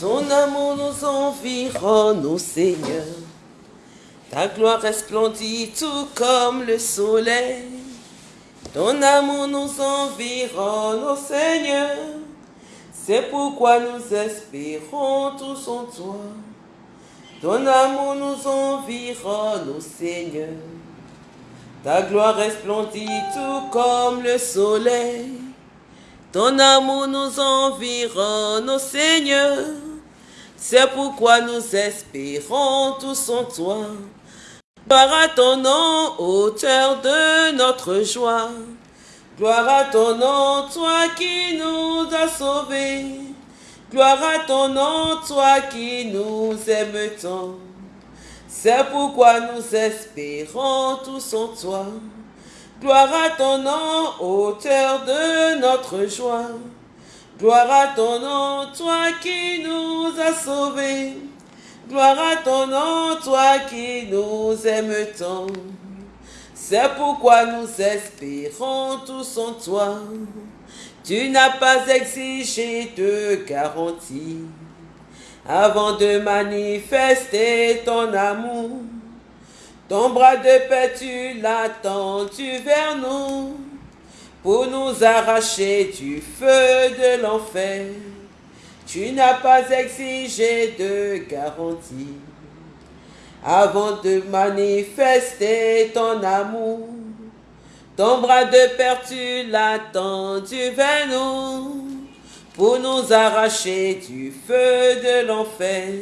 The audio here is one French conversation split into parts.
Ton amour nous environne, ô Seigneur. Ta gloire resplendit tout comme le soleil. Ton amour nous environne, ô Seigneur. C'est pourquoi nous espérons tous en toi. Ton amour nous environne, ô Seigneur. Ta gloire resplendit tout comme le soleil. Ton amour nous environne, ô Seigneur. C'est pourquoi nous espérons tous en toi. Gloire à ton nom, auteur de notre joie. Gloire à ton nom, toi qui nous as sauvés. Gloire à ton nom, toi qui nous aimes tant. C'est pourquoi nous espérons tous en toi. Gloire à ton nom, auteur de notre joie. Gloire à ton nom, toi qui nous as sauvés. Gloire à ton nom, toi qui nous aimes tant. C'est pourquoi nous espérons tous en toi. Tu n'as pas exigé de garantie avant de manifester ton amour. Ton bras de paix, tu l'attends, tu vers nous, pour nous arracher du feu de l'enfer. Tu n'as pas exigé de garantie avant de manifester ton amour. Ton bras de paix, tu l'attends, tu vers nous, pour nous arracher du feu de l'enfer.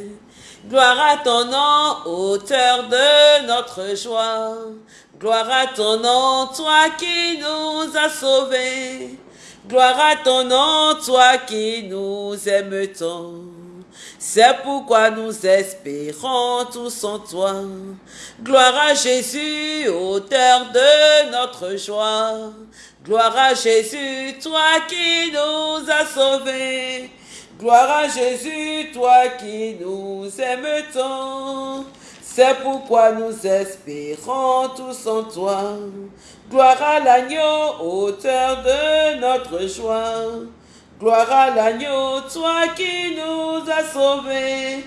Gloire à ton nom, auteur de notre joie. Gloire à ton nom, toi qui nous as sauvés. Gloire à ton nom, toi qui nous aimes tant. C'est pourquoi nous espérons tous en toi. Gloire à Jésus, auteur de notre joie. Gloire à Jésus, toi qui nous as sauvés. Gloire à Jésus, toi qui nous aimes tant. C'est pourquoi nous espérons tous en toi. Gloire à l'agneau, auteur de notre joie. Gloire à l'agneau, toi qui nous as sauvés.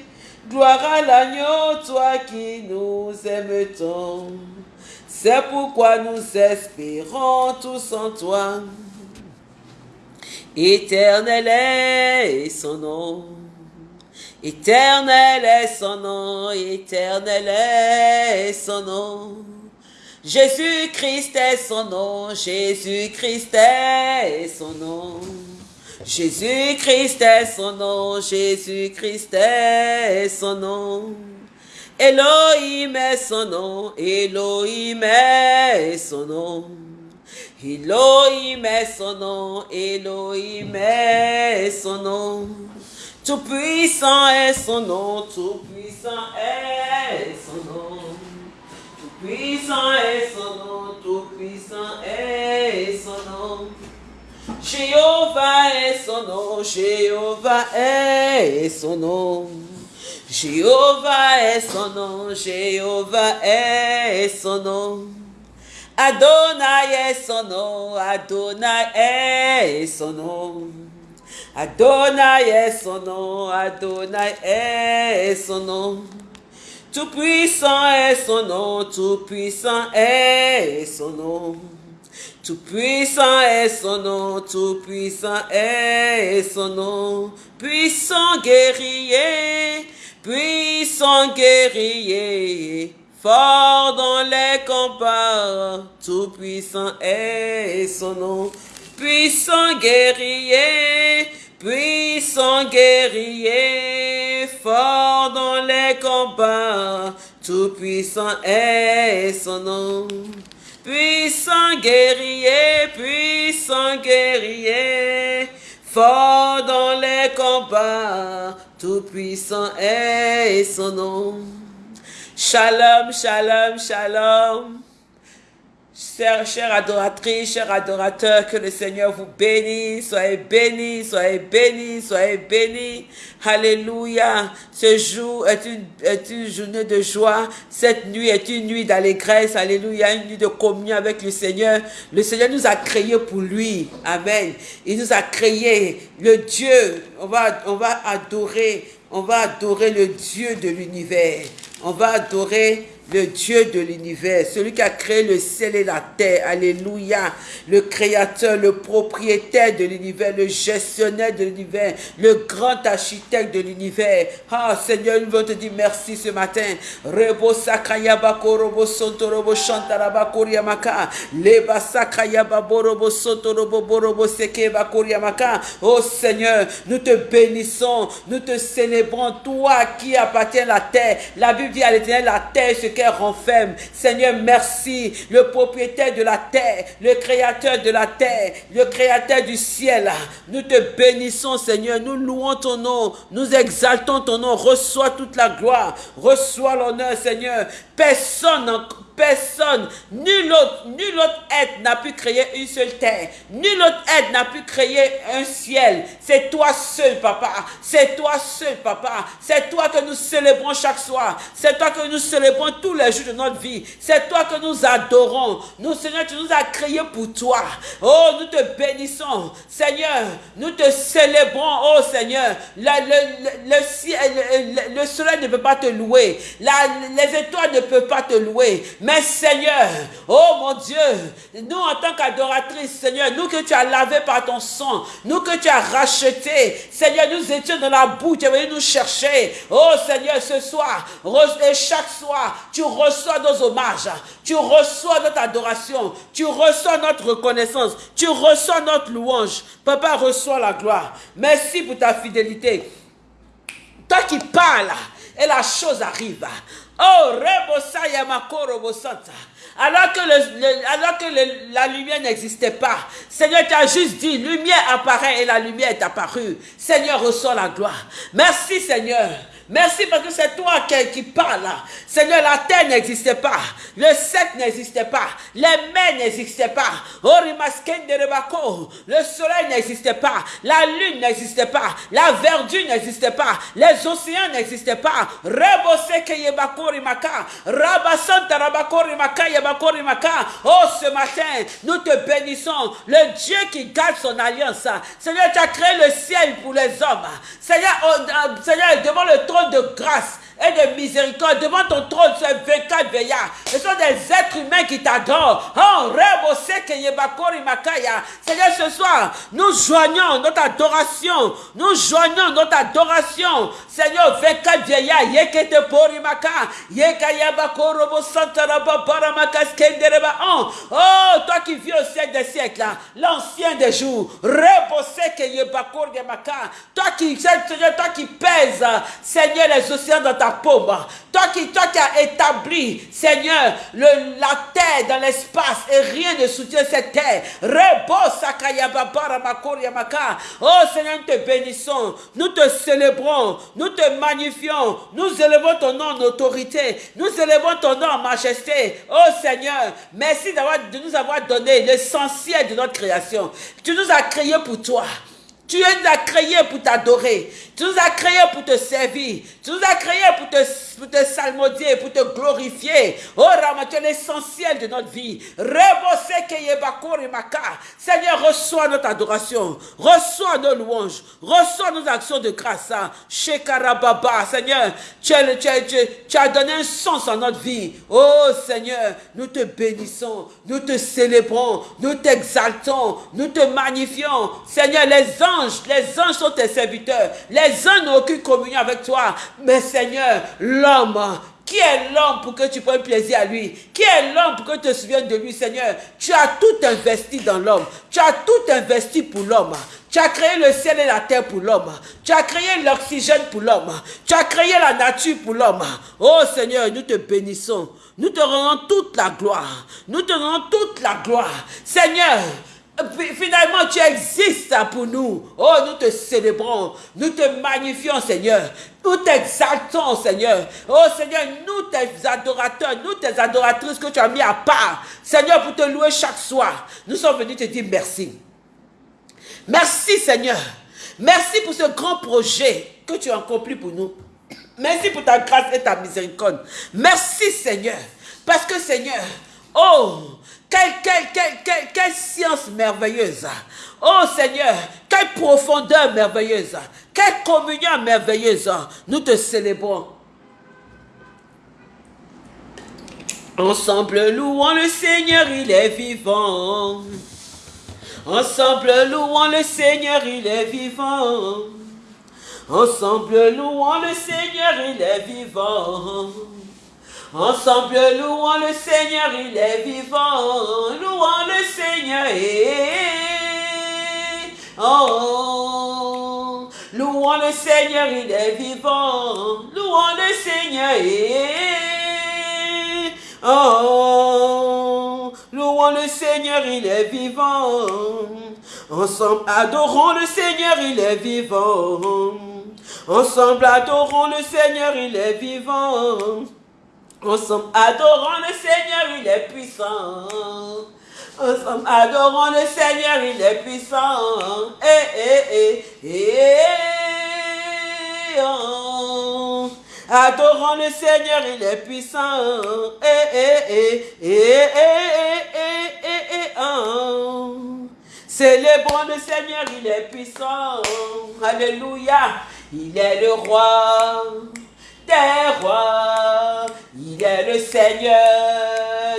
Gloire à l'agneau, toi qui nous aimes tant. C'est pourquoi nous espérons tous en toi. Éternel est son nom. Éternel est son nom, éternel est son nom. Jésus-Christ est son nom, Jésus-Christ est son nom. Jésus-Christ est son nom, Jésus-Christ est son nom. Elohim est son nom, Elohim est son nom. Elohim est son nom, Elohim est son nom. Tout puissant est son nom, tout puissant est son nom. Tout puissant est son nom, tout puissant est son nom. Jéhovah est son nom, Jéhovah est son nom. Jéhovah est son nom, Jéhovah est son nom. Adonai est son nom, Adonai est son nom. Adonai est son nom, est son nom. Tout puissant est son nom, tout puissant est son nom. Tout puissant est son nom, tout puissant est son nom. Puissant guerrier, puissant guerrier, fort dans les combats, tout puissant est son nom. Puissant guerrier, puissant guerrier, fort dans les combats, tout puissant est son nom. Puissant guerrier, puissant guerrier, fort dans les combats, tout puissant est son nom. Shalom, shalom, shalom. Chère, adoratrice, cher adorateur, que le Seigneur vous bénisse. Soyez bénis, soyez bénis, soyez bénis. Alléluia. Ce jour est une, journée de joie. Cette nuit est une nuit d'allégresse. Alléluia. Une nuit de communion avec le Seigneur. Le Seigneur nous a créés pour lui. Amen. Il nous a créés. Le Dieu, on va adorer, on va adorer le Dieu de l'univers. On va adorer le Dieu de l'univers, celui qui a créé le ciel et la terre. Alléluia. Le créateur, le propriétaire de l'univers, le gestionnaire de l'univers, le grand architecte de l'univers. Ah, Seigneur, nous voulons te dire merci ce matin. Rebo sakayabako robo sonto robo shantarabako riamaka. Leba sakayababo robo sonto robo borobo seke bakoriamaka. Oh Seigneur, nous te bénissons, nous te célébrons, toi qui appartiens à la terre. La Bible dit à l'éternel, la terre, ce qu'elle renferme. Seigneur, merci. Le propriétaire de la terre, le créateur de la terre, le créateur du ciel. Nous te bénissons, Seigneur. Nous louons ton nom. Nous exaltons ton nom. Reçois toute la gloire. Reçois l'honneur, Seigneur. Personne Personne, nul autre, nul autre être n'a pu créer une seule terre. Nul autre être n'a pu créer un ciel. C'est toi seul, papa. C'est toi seul, papa. C'est toi que nous célébrons chaque soir. C'est toi que nous célébrons tous les jours de notre vie. C'est toi que nous adorons. Nous, Seigneur, tu nous as créés pour toi. Oh, nous te bénissons. Seigneur, nous te célébrons, oh Seigneur. le, le, ciel, le, soleil ne peut pas te louer. les étoiles ne peuvent pas te louer. Seigneur, oh mon Dieu, nous en tant qu'adoratrices, Seigneur, nous que tu as lavé par ton sang, nous que tu as racheté, Seigneur, nous étions dans la boue, tu es venu nous chercher. Oh Seigneur, ce soir, et chaque soir, tu reçois nos hommages, tu reçois notre adoration, tu reçois notre reconnaissance, tu reçois notre louange. Papa, reçois la gloire. Merci pour ta fidélité. Toi qui parles, et la chose arrive. Oh, alors que, le, alors que la lumière n'existait pas, Seigneur, tu as juste dit, lumière apparaît et la lumière est apparue. Seigneur, reçois la gloire. Merci Seigneur. Merci parce que c'est toi qui, parles. Seigneur, la terre n'existait pas. Le sec n'existait pas. Les mers n'existaient pas. Le soleil n'existait pas. La lune n'existait pas. La verdure n'existait pas. Les océans n'existaient pas. Oh, ce matin, nous te bénissons. Le Dieu qui garde son alliance. Seigneur, tu as créé le ciel pour les hommes. Seigneur, Seigneur devant le de grâce et de miséricorde devant ton trône, ces 24 veillards. Ce sont des êtres humains qui t'adorent. Oh, Seigneur, ce soir, nous joignons notre adoration. Nous joignons notre adoration. Seigneur, 24 vieillards. Yekete porimaka. Yekayabakorobo santaraba baramaka skendereba. Oh, toi qui vis au siècle des siècles, l'ancien des jours. Reboseke yebakor Toi qui, Seigneur, toi qui pèses, Seigneur, les océans dans ta paume. Toi qui, toi qui as établi, Seigneur, le, la terre dans l'espace et rien ne soutient cette terre. Oh Seigneur, nous te bénissons, nous te célébrons, nous te magnifions, nous élevons ton nom en autorité, nous élevons ton nom en majesté. Oh Seigneur, merci de nous avoir donné l'essentiel de notre création. Tu nous as créés pour toi. Tu nous as créés pour t'adorer. Tu nous as créés pour te servir. Tu nous as créés pour te, pour te salmodier, pour te glorifier. Oh Rama, tu es l'essentiel de notre vie. Seigneur, reçois notre adoration. Reçois nos louanges. Reçois nos actions de grâce. Shekarababa, Seigneur, tu as, tu as donné un sens à notre vie. Oh Seigneur, nous te bénissons. Nous te célébrons. Nous t'exaltons. Nous te magnifions. Seigneur, les anges, les anges sont tes serviteurs. Les uns n'ont aucune communion avec toi. Mais Seigneur, l'homme, qui est l'homme pour que tu prennes plaisir à lui? Qui est l'homme pour que tu te souviennes de lui, Seigneur? Tu as tout investi dans l'homme. Tu as tout investi pour l'homme. Tu as créé le ciel et la terre pour l'homme. Tu as créé l'oxygène pour l'homme. Tu as créé la nature pour l'homme. Oh Seigneur, nous te bénissons. Nous te rendons toute la gloire. Nous te rendons toute la gloire. Seigneur, Finalement, tu existes pour nous. Oh, nous te célébrons, nous te magnifions, Seigneur. Nous t'exaltons, Seigneur. Oh, Seigneur, nous tes adorateurs, nous tes adoratrices que tu as mis à part. Seigneur, pour te louer chaque soir. Nous sommes venus te dire merci. Merci, Seigneur. Merci pour ce grand projet que tu as accompli pour nous. Merci pour ta grâce et ta miséricorde. Merci, Seigneur. Parce que, Seigneur, oh, quelle, science merveilleuse. Oh Seigneur, quelle profondeur merveilleuse. Quelle communion merveilleuse. Nous te célébrons. Ensemble, louons le Seigneur, il est vivant. Ensemble, louons le Seigneur, il est vivant. Ensemble, louons le Seigneur, il est vivant. Ensemble, louons le Seigneur, il est vivant. Louons le Seigneur. Oh, louons le Seigneur, il est vivant. Louons le Seigneur. Oh, louons le Seigneur, il est vivant. Ensemble, adorons le Seigneur, il est vivant. Ensemble, adorons le Seigneur, il est vivant. Ensemble, adorons le Seigneur, il est puissant. Ensemble, adorons le Seigneur, il est puissant. Eh, eh, eh, eh, oh. Adorons le Seigneur, il est puissant. Eh, eh, eh, eh, eh, eh, eh, eh, oh. Célébrons le Seigneur, il est puissant. Alléluia. Il est le roi des rois. Il est le Seigneur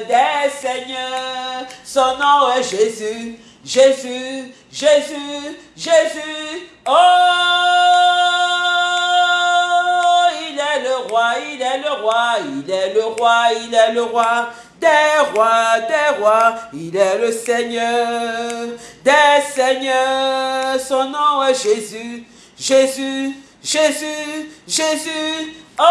des seigneurs. Son nom est Jésus, Jésus, Jésus, Jésus. Oh, il est le roi, il est le roi, il est le roi, il est le roi des rois, des rois. Il est le Seigneur des seigneurs. Son nom est Jésus, Jésus, Jésus, Jésus. Oh,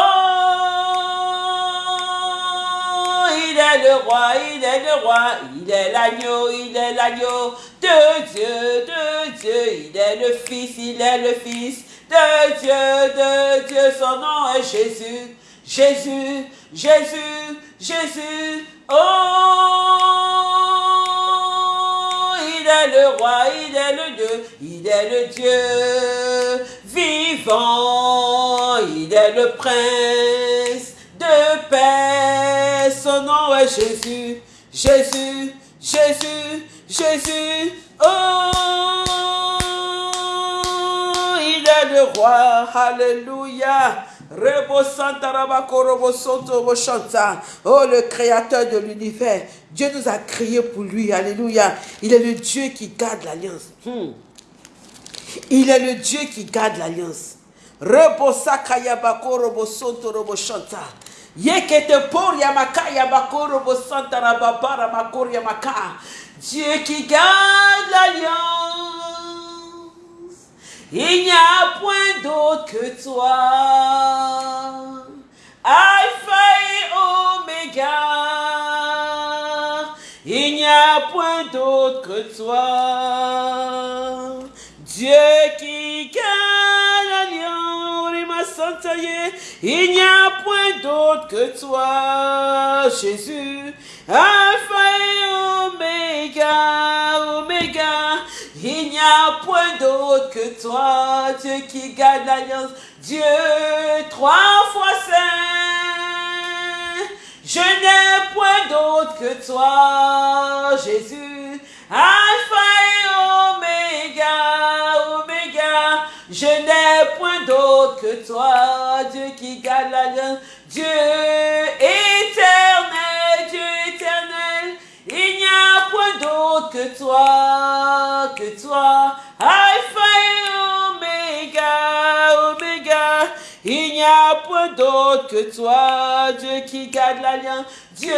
il est le roi, il est le roi, il est l'agneau, il est l'agneau de Dieu, de Dieu. Il est le Fils, il est le Fils de Dieu, de Dieu. Son nom est Jésus, Jésus, Jésus, Jésus. Oh, est le roi, il est le Dieu, il est le Dieu vivant, il est le prince de paix. Son nom est Jésus, Jésus, Jésus, Jésus. Oh, il est le roi, alléluia. Oh, le créateur de l'univers. Dieu nous a créés pour lui. Alléluia. Il est le Dieu qui garde l'alliance. Hmm. Il est le Dieu qui garde l'alliance. Rebosa kayabako robo sonto robo shanta. Yekete por yamaka yabako robo santa rababara makor yamaka. Dieu qui garde l'alliance. Il n'y a point d'autre que toi. Alpha et Oméga. Il n'y a point d'autre que toi. Dieu qui gagne l'alliance, il n'y a point d'autre que toi, Jésus, Alpha et Oméga, Oméga, il n'y a point d'autre que toi, Dieu qui gagne l'alliance, Dieu trois fois saint, je n'ai point d'autre que toi, Jésus, Alpha et Oméga, Oméga, je n'ai point d'autre que toi, Dieu qui garde l'alliance, Dieu éternel, Dieu éternel, il n'y a point d'autre que toi, que toi, Alpha et Oméga, Oméga, il n'y a point d'autre que toi, Dieu qui garde l'alliance, Dieu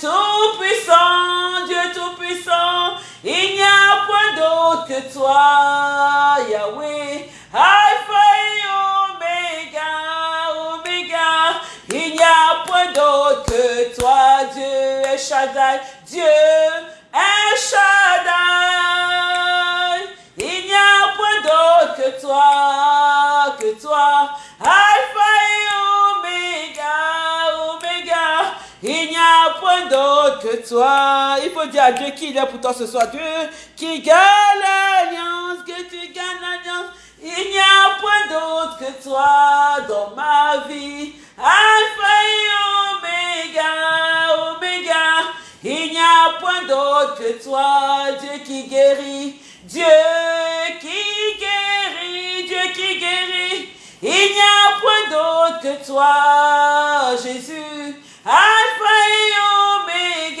tout-puissant, Dieu tout-puissant, il n'y a point d'autre que toi, Yahweh, Alpha et Oméga, Oméga, il n'y a point d'autre que toi, Dieu est Shaddai, Dieu est Shaddai. Que toi. Il faut dire à Dieu qu'il est pour toi ce soir. Dieu qui gagne l'alliance, que tu gagnes l'alliance. Il n'y a point d'autre que toi dans ma vie. Alpha et Oméga, Oméga. Il n'y a point d'autre que toi, Dieu qui guérit. Dieu qui guérit, Dieu qui guérit. Il n'y a point d'autre que toi, Jésus. Alpha et Oméga,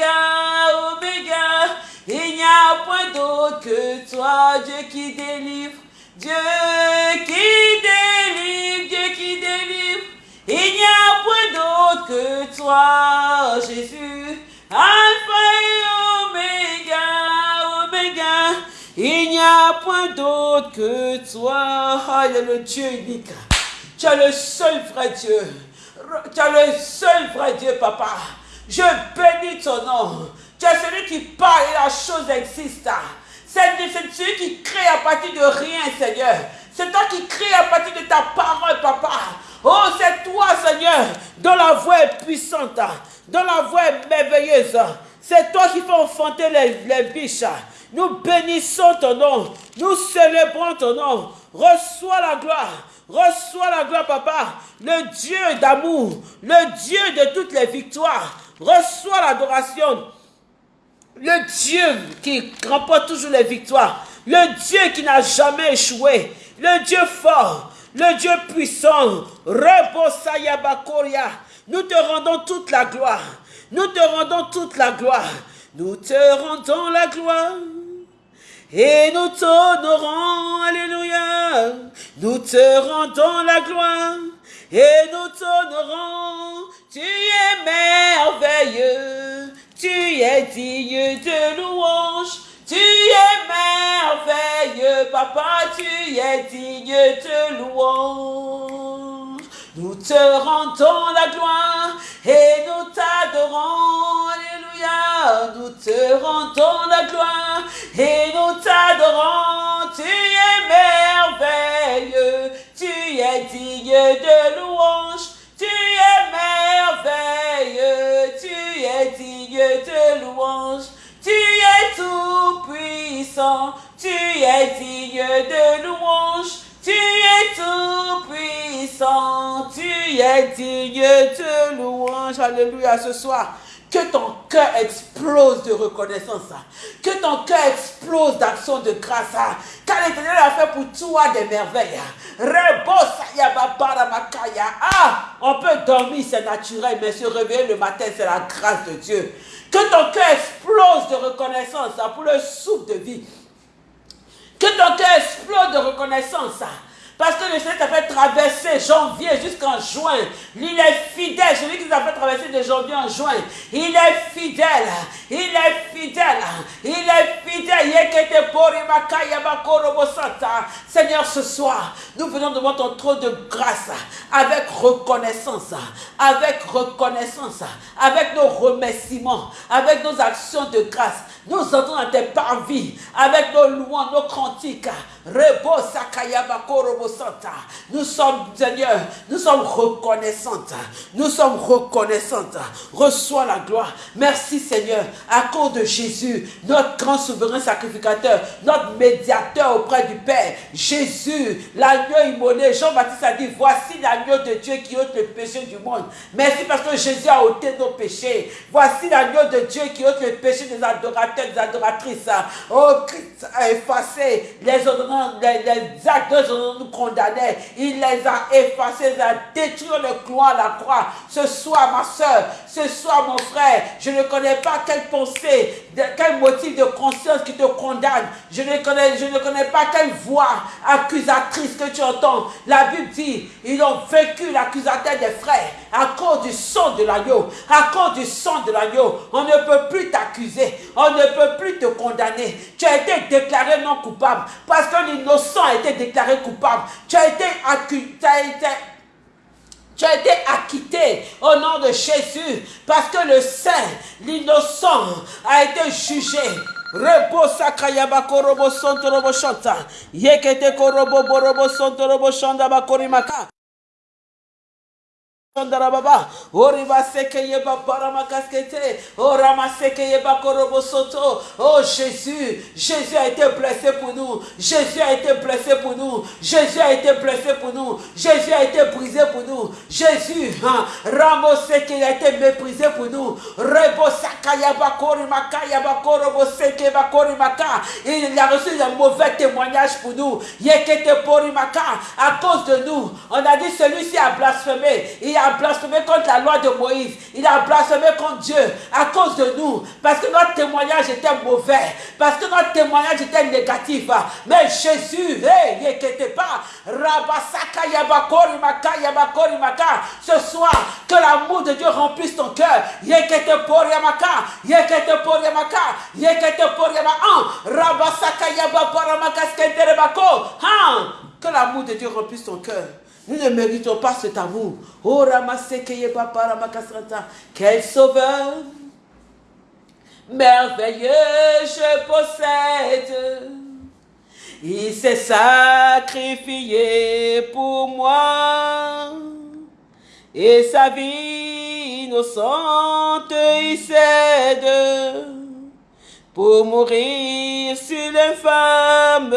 Oméga. Il n'y a point d'autre que toi, Dieu qui délivre. Dieu qui délivre, Dieu qui délivre. Il n'y a point d'autre que toi, Jésus. Alpha et Oméga, Oméga. Il n'y a point d'autre que toi. Ah, il est le Dieu unique. Tu es le seul vrai Dieu. Tu es le seul vrai Dieu, papa. Je bénis ton nom. Tu es celui qui parle et la chose existe. C'est celui qui crée à partir de rien, Seigneur. C'est toi qui crée à partir de ta parole, papa. Oh, c'est toi, Seigneur, dont la voix est puissante, dont la voix est merveilleuse. C'est toi qui fais enfanter les, les biches. Nous bénissons ton nom. Nous célébrons ton nom. Reçois la gloire. Reçois la gloire, papa. Le Dieu d'amour. Le Dieu de toutes les victoires. Reçois l'adoration. Le Dieu qui remporte toujours les victoires. Le Dieu qui n'a jamais échoué. Le Dieu fort. Le Dieu puissant. Rebosayabakoria. Nous te rendons toute la gloire. Nous te rendons toute la gloire. Nous te rendons la gloire. Et nous t'honorons, Alléluia. Nous te rendons la gloire. Et nous t'honorons. Tu es merveilleux. Tu es digne de louange. Tu es merveilleux, papa. Tu es digne de louange. Nous te rendons la gloire et nous t'adorons. Nous te rendons la gloire et nous t'adorons. Tu es merveilleux. Tu es digne de louange. Tu es merveilleux. Tu es digne de louange. Tu es tout puissant. Tu es digne de louange. Tu es tout puissant, tu es digne de louange. Alléluia ce soir. Que ton cœur explose de reconnaissance. Que ton cœur explose d'action de grâce. Car l'Éternel a fait pour toi des merveilles. Ah, on peut dormir, c'est naturel, mais se réveiller le matin, c'est la grâce de Dieu. Que ton cœur explose de reconnaissance pour le souffle de vie. Que ton cœur explose de reconnaissance. Parce que le Seigneur t'a fait traverser janvier jusqu'en juin. Il est fidèle. Celui qui t'a fait traverser de janvier en juin. Il est fidèle. Il est fidèle. Il est fidèle. Seigneur, ce soir, nous venons devant ton trône de grâce avec reconnaissance. Avec reconnaissance. Avec nos remerciements. Avec nos actions de grâce. Nous entrons dans tes parvis avec nos louanges, nos cantiques. Rebo Nous sommes, Seigneur, nous sommes reconnaissantes. Nous sommes reconnaissantes. Reçois la gloire. Merci, Seigneur, à cause de Jésus, notre grand souverain sacrificateur, notre médiateur auprès du Père. Jésus, l'agneau immolé. Jean-Baptiste a dit, voici l'agneau de Dieu qui ôte le péché du monde. Merci parce que Jésus a ôté nos péchés. Voici l'agneau de Dieu qui ôte le péché des adorateurs des adoratrices. Oh, Christ a effacé les, les, actes de Il les a effacés, il a détruit le clou à la croix. Ce soir, ma soeur, ce soir, mon frère, je ne connais pas quelle pensée, quel motif de conscience qui te condamne. Je ne connais, je ne connais pas quelle voix accusatrice que tu entends. La Bible dit, ils ont vécu l'accusateur des frères à cause du sang de l'agneau. À cause du sang de l'agneau, on ne peut plus t'accuser. On ne peut plus te condamner. Tu as été déclaré non coupable parce que l'innocent a été déclaré coupable. Tu as été accusé. Tu as été acquitté au nom de Jésus parce que le saint, l'innocent, a été jugé. Rebo sakayaba korobo sonto robo. Yekete korobo borobo sonto robo bakorimaka. Baba, Oriba sekeye babarama kaskete, Orama sekeye bakorobo soto. Oh Jésus, Jésus a été blessé pour nous, Jésus a été blessé pour nous, Jésus a été blessé pour nous, Jésus a été brisé pour nous, Jésus, hein, Ramo a été méprisé pour nous, Rebo sakaya bakori makaya bakorobo seke bakori maka. Il a reçu un mauvais témoignage pour nous, Yekete pori maka. À cause de nous, on a dit celui-ci a blasphémé, il a blasphémé contre la loi de Moïse. Il a blasphémé contre Dieu à cause de nous. Parce que notre témoignage était mauvais. Parce que notre témoignage était négatif. Mais Jésus, hey, pas. Ce soir, que l'amour de Dieu remplisse ton cœur. Yekete. Yekete. Yekete. Rabasaka yaba paramaka skenterebako. Que l'amour de Dieu remplisse ton cœur. Nous ne méritons pas cet amour. Oh, Quel sauveur merveilleux je possède. Il s'est sacrifié pour moi. Et sa vie innocente, il cède pour mourir sur l'infâme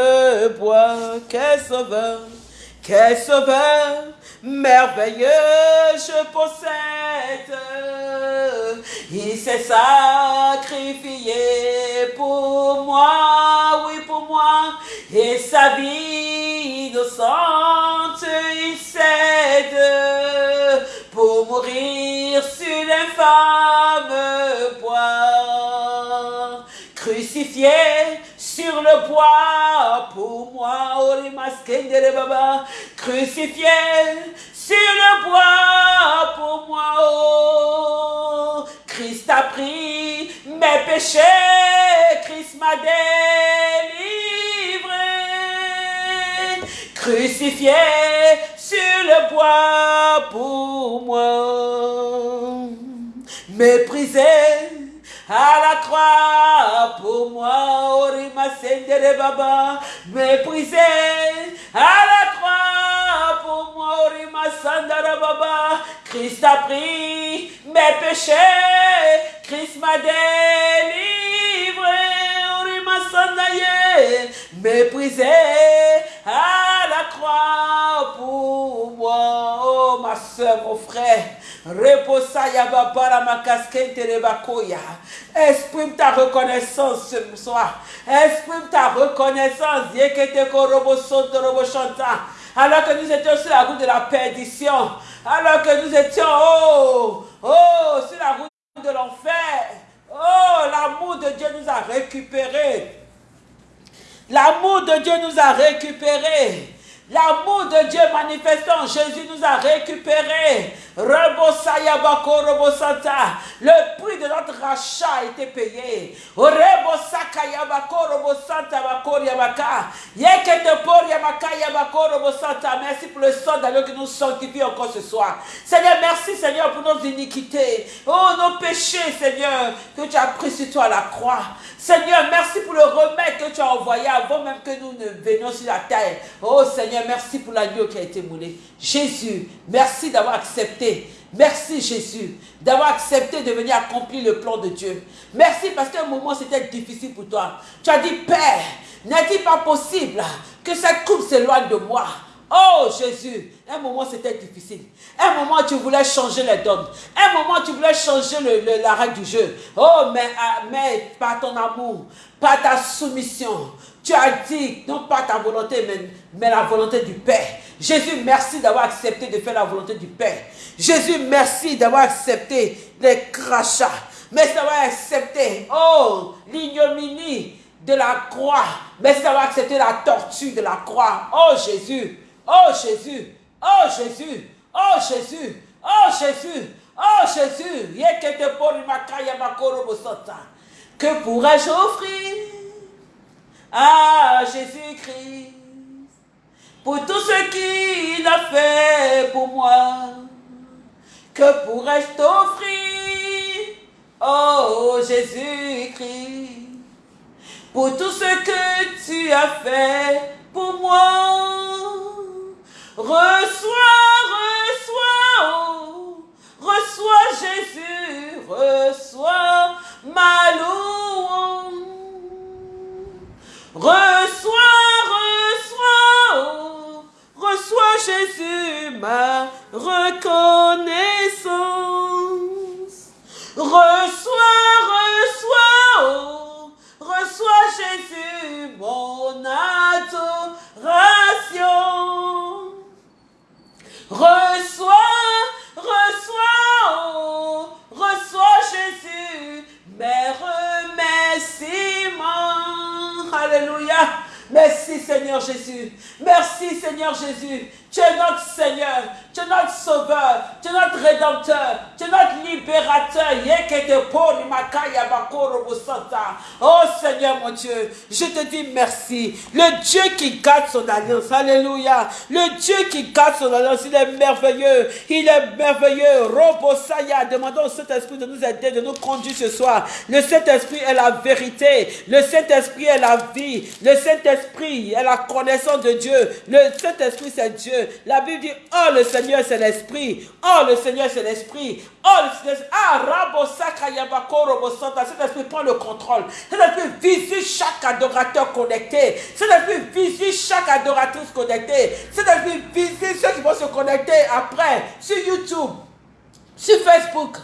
bois. Quel sauveur! Quel sauveur merveilleux je possède. Il s'est sacrifié pour moi, oui pour moi, et sa vie innocente il cède pour mourir sur l'infâme bois. Crucifié sur le bois pour moi, les baba, crucifié sur le bois pour moi, oh. Christ a pris mes péchés, Christ m'a délivré, crucifié sur le bois pour moi, méprisé à la croix pour moi, Orima Sendere Baba, méprisé à la croix pour moi, Orima Sandara Baba, Christ a pris mes péchés, Christ m'a délivré, Orima Sandaye, méprisé à la croix pour moi, oh ma soeur, mon frère, Exprime ta reconnaissance ce soir. Exprime ta reconnaissance. Alors que nous étions sur la route de la perdition. Alors que nous étions, oh, oh, sur la route de l'enfer. Oh, l'amour de Dieu nous a récupérés. L'amour de Dieu nous a récupérés. L'amour de Dieu manifesté en Jésus nous a récupérés. Le prix de notre rachat a été payé. Merci pour le sang d'agneau qui nous sanctifie encore ce soir. Seigneur, merci Seigneur pour nos iniquités. Oh, nos péchés, Seigneur, que tu as pris sur toi à la croix. Seigneur, merci pour le remède que tu as envoyé avant même que nous ne venions sur la terre. Oh Seigneur, merci pour l'agneau qui a été moulé. Jésus, merci d'avoir accepté. Merci Jésus d'avoir accepté de venir accomplir le plan de Dieu. Merci parce qu'à un moment c'était difficile pour toi. Tu as dit, Père, n'est-il pas possible que cette coupe s'éloigne de moi? Oh Jésus, un moment c'était difficile. Un moment tu voulais changer les dogmes. Un moment tu voulais changer le, la règle du jeu. Oh mais, ah, mais par ton amour, par ta soumission, tu as dit non pas ta volonté mais, mais la volonté du Père. Jésus, merci d'avoir accepté de faire la volonté du Père. Jésus, merci d'avoir accepté les crachats. Merci d'avoir accepté, oh, l'ignominie de la croix. Merci d'avoir accepté la torture de la croix. Oh Jésus, oh Jésus, oh Jésus, oh Jésus, oh Jésus, oh Jésus. Que pourrais-je offrir à Jésus-Christ pour tout ce qu'il a fait pour moi? Que pourrais-je t'offrir, oh Jésus-Christ pour tout ce que tu as fait pour moi? Reçois, reçois, oh, reçois Jésus, reçois ma louange. Reçois, reçois, oh, reçois Jésus, ma reconnaissance. Reçois, reçois, oh, reçois Jésus, mon adoration. Reçois, reçois, oh, reçois Jésus, mes remerciements. Alléluia. Merci Seigneur Jésus. Merci Seigneur Jésus. Tu es notre Seigneur, tu es notre Sauveur, tu es notre Rédempteur, tu es notre Libérateur. Oh Seigneur mon Dieu, je te dis merci. Le Dieu qui garde son alliance, Alléluia. Le Dieu qui garde son alliance, il est merveilleux. Il est merveilleux. Robosaya, demandons au Saint-Esprit de nous aider, de nous conduire ce soir. Le Saint-Esprit est la vérité. Le Saint-Esprit est la vie. Le Saint-Esprit est la connaissance de Dieu. Le Saint-Esprit, c'est Dieu. La Bible dit, oh le Seigneur c'est l'Esprit. Oh le Seigneur c'est l'Esprit. Oh le Seigneur, ah. Cet esprit prend le contrôle. Cet esprit visite chaque adorateur connecté. Cet esprit visite chaque adoratrice connectée. Cet esprit visite ceux qui vont se connecter après sur YouTube sur Facebook.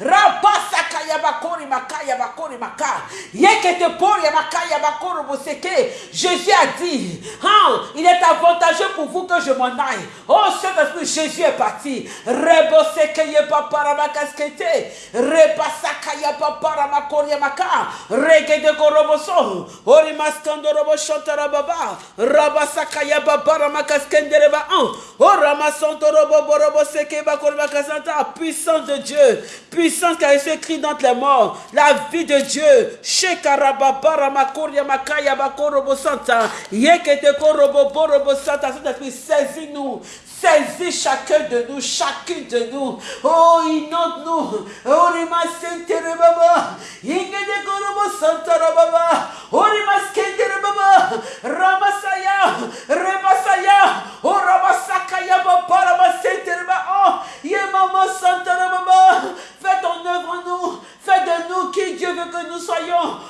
Rabasa kayabakori makaya bakori maka. Yekete por yamakaya bakoro boseke. Jésus a dit, hein, il est avantageux pour vous que je m'en aille. Oh Saint-Esprit, Jésus est parti. Reboseke yepapara makaskete. Rebasa kayapapara makori yamaka. Regede koroboso. Ori maskando robo shotara baba. Rabasa kayapapara makaskendere ba an. Oh ramasonto robo borobo seke bakori makasanta. Puissance de Dieu, puissance qui a été écrit dans les morts, la vie de Dieu. Shekarababara makoria makaya bakorobo santa. Yekete korobo borobo santa. Saint-Esprit, saisis-nous. Saisis chacun de nous, chacune de nous. Oh, inonde-nous. Oh, rima sentere baba. Yengede korobo santa rababa. Oh, rima skendere baba. Ramasaya. Remasaya. Oh, ramasakaya baba. Ramasentere baba. Oh, yemama santa rababa. Fais ton œuvre en nous. Fais de nous qui Dieu veut que nous soyons.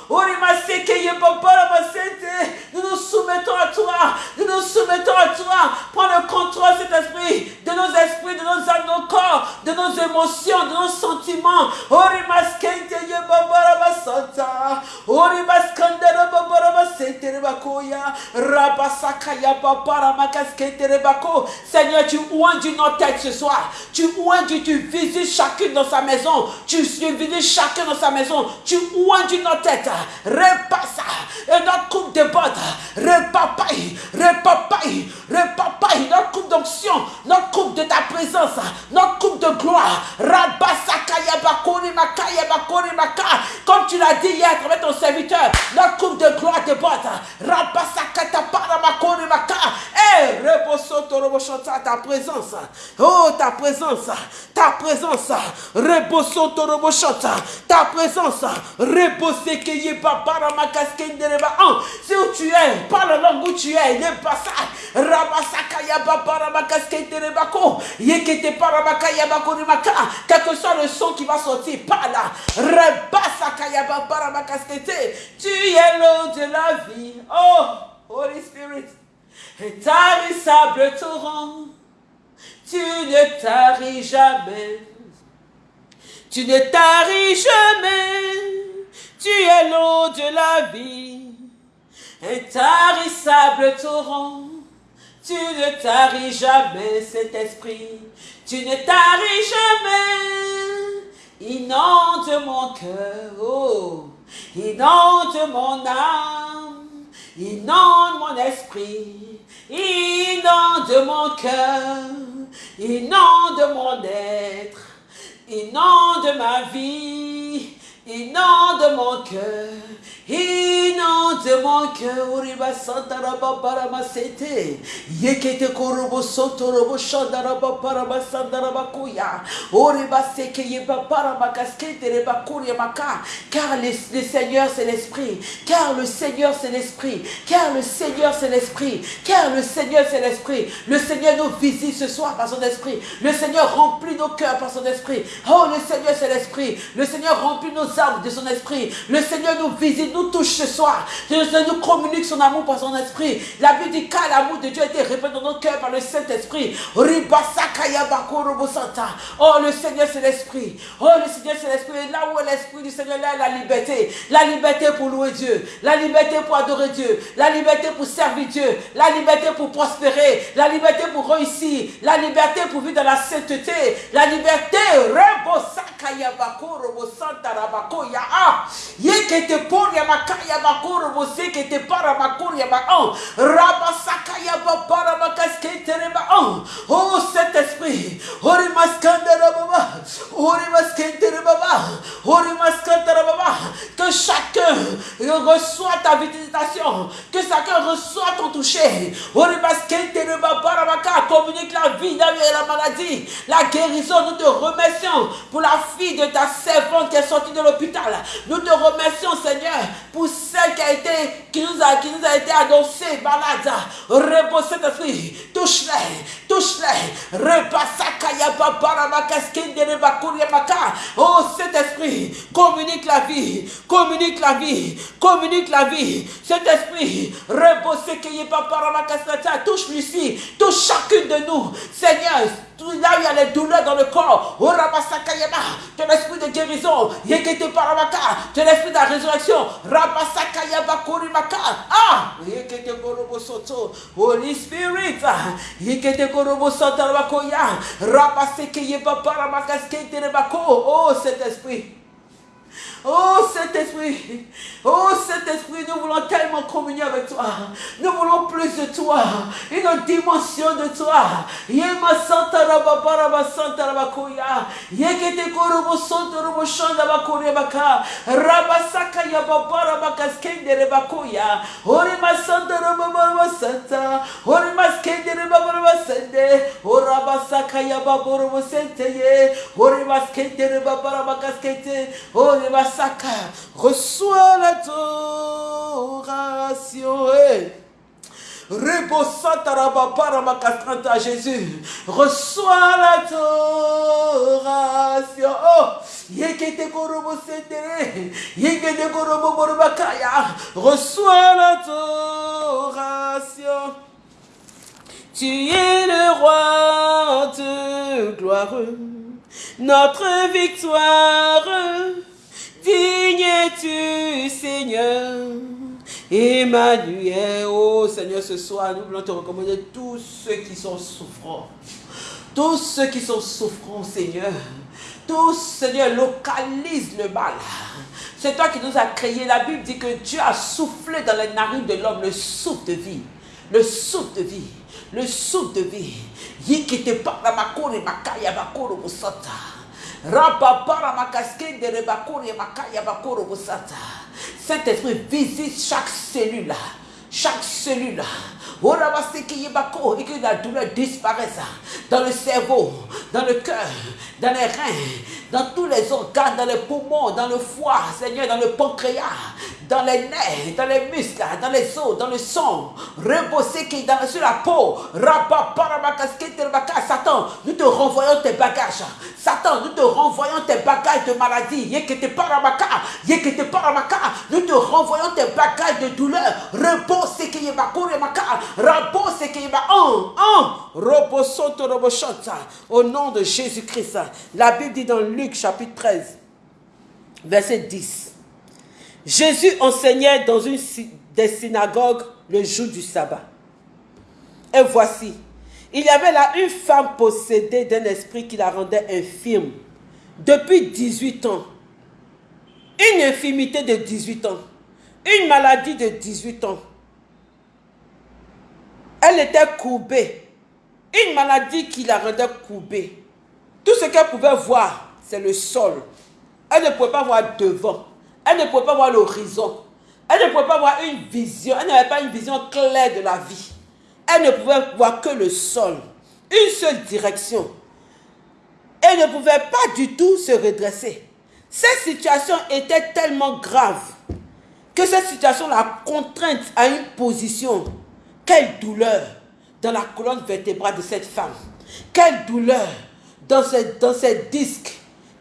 Nous nous soumettons à toi. Nous nous soumettons à toi. Prends le contrôle, cet esprit, de nos esprits, de nos âmes, de nos corps, de nos émotions, de nos sentiments. Seigneur, tu oindis nos têtes ce soir. Tu oindis, tu visites chacune dans sa maison. Tu visites chacun dans sa maison. Tu oindis nos têtes. Repassa. Et notre coupe de bottes. Repapaille. Repapaille. Repapaille. Notre coupe d'onction. Notre coupe de ta présence. Notre coupe de gloire. Comme tu l'as dit hier travers ton serviteur. Notre coupe de gloire de. Eh, rebosoto roboshota ta présence. Oh, ta présence. Ta présence. Rebosoto roboshota. Ta présence. Rebosekeye babara makaskendereba. Si où tu es, parle la langue où tu es. Il n'est pas ça. Rabasakaya babara makaskendereba ko. Yekete para makaya bakori maka. Quel que soit le son qui va sortir, par là. Rebasakaya babara makaskete. Tu es l'eau de la vie. Oh, Holy Spirit. Intarissable torrent, tu ne taris jamais. Tu ne taris jamais. Tu es l'eau de la vie. Intarissable torrent, tu ne taris jamais cet esprit. Tu ne taris jamais. Inonde mon cœur, oh, inonde mon âme, inonde mon esprit, inonde mon cœur, inonde mon être, inonde ma vie, inonde mon cœur, inonde mon cœur, Uriba Yekete Korobo Soto Robo Kuya, Uriba Seke Reba Kuria Maka, car le, le Seigneur c'est l'Esprit, car le Seigneur c'est l'Esprit, car le Seigneur c'est l'Esprit, car le Seigneur c'est l'Esprit, le Seigneur nous visite ce soir par son Esprit, le Seigneur remplit nos cœurs par son Esprit, oh le Seigneur c'est l'Esprit, le Seigneur remplit nos de son esprit. Le Seigneur nous visite, nous touche ce soir. Le Seigneur nous communique son amour par son esprit. La Bible dit qu'à l'amour de Dieu a été répandu dans nos cœurs par le Saint-Esprit. Oh, le Seigneur, c'est l'esprit. Oh, le Seigneur, c'est l'esprit. Là où est l'esprit du Seigneur, là est la liberté. La liberté pour louer Dieu. La liberté pour adorer Dieu. La liberté pour servir Dieu. La liberté pour prospérer. La liberté pour réussir. La liberté pour vivre dans la sainteté. La liberté. Ya a. Yekete por ya makaya bakuru bose kete para makur ya ba on raba sakaya ba para makaskete ba on oh cet esprit ori maskandara baba ori maskete baba ori maskandara baba. Que chacun reçoit ta visitation que chacun reçoit ton toucher. Ori maskete baba para maka communique la vie et la maladie la guérison nous te remercions pour la fille de ta servante qui est sortie de l'hôpital nous te remercions, Seigneur, pour celle qui a été, qui nous a, qui nous a été annoncée, malade. Repose cet esprit. Touche-les, touche-les. Oh, cet esprit, communique la vie, communique la vie, communique la vie. Cet esprit, repose qui est pas touche Lucie, touche chacune de nous. Seigneur, là où il y a les douleurs dans le corps, oh Rabasakayama, ton esprit de guérison, Yekete Paramaka, ton esprit de la résurrection, Rabasakayaba Korimaka, ah, Yekete Korobo Soto, Holy Spirit, Yekete Korobo Soto Rabakoya, Rabasekeyeba Paramaka Skete Rebako, oh cet esprit. Oh Saint-Esprit, oh Saint-Esprit, nous voulons tellement communier avec toi. Nous voulons plus de toi, une dimension de toi. Yema Santa Rababara Santa Rabakoya, Yekete Korobo Santa Robo Shanda Bakoya Baka, Rabasaka Yababara Bakaskende Rebakoya, Orima Santa Rababara Santa, Orima Skende Rebabara Sende, Orabasaka Yababoro Sente, Orima Skende Rebabara Bakaskete, Orima reçois l'adoration. Hey. à Jésus. Reçois l'adoration. Oh, yekete korobo setere. Yekete korobo borobakaya. Reçois l'adoration. Tu es le roi de gloire, notre victoire Digne tu Seigneur. Emmanuel, oh Seigneur, ce soir, nous voulons te recommander tous ceux qui sont souffrants. Tous ceux qui sont souffrants, Seigneur. Tous, Seigneur, localise le mal. C'est toi qui nous as créé. La Bible dit que Dieu a soufflé dans les narines de l'homme le souffle de vie. Le souffle de vie. Le souffle de vie. Yikite para makore makaya makoro musata. Saint-Esprit visite chaque cellule, chaque cellule. Et que la douleur disparaisse dans le cerveau, dans le cœur, dans les reins, dans tous les organes, dans les poumons, dans le foie, Seigneur, dans le pancréas, dans les nerfs, dans les muscles, dans les os, dans le sang, reposer qui dans sur la peau, Satan, nous te renvoyons tes bagages. Satan, nous te renvoyons tes bagages de maladie. Nous te renvoyons tes bagages de douleur. Repose qui est Repose qui est en, en. Au nom de Jésus-Christ. La Bible dit dans Luc chapitre 13, verset 10. Jésus enseignait dans une des synagogues le jour du sabbat. Et voici, il y avait là une femme possédée d'un esprit qui la rendait infirme depuis 18 ans. Une infirmité de 18 ans. Une maladie de 18 ans. Elle était courbée. Une maladie qui la rendait courbée. Tout ce qu'elle pouvait voir, c'est le sol. Elle ne pouvait pas voir devant. Elle ne pouvait pas voir l'horizon. Elle ne pouvait pas voir une vision. Elle n'avait pas une vision claire de la vie. Elle ne pouvait voir que le sol. Une seule direction. Elle ne pouvait pas du tout se redresser. Cette situation était tellement grave que cette situation l'a contrainte à une position. Quelle douleur dans la colonne vertébrale de cette femme. Quelle douleur dans ses, dans ses disques.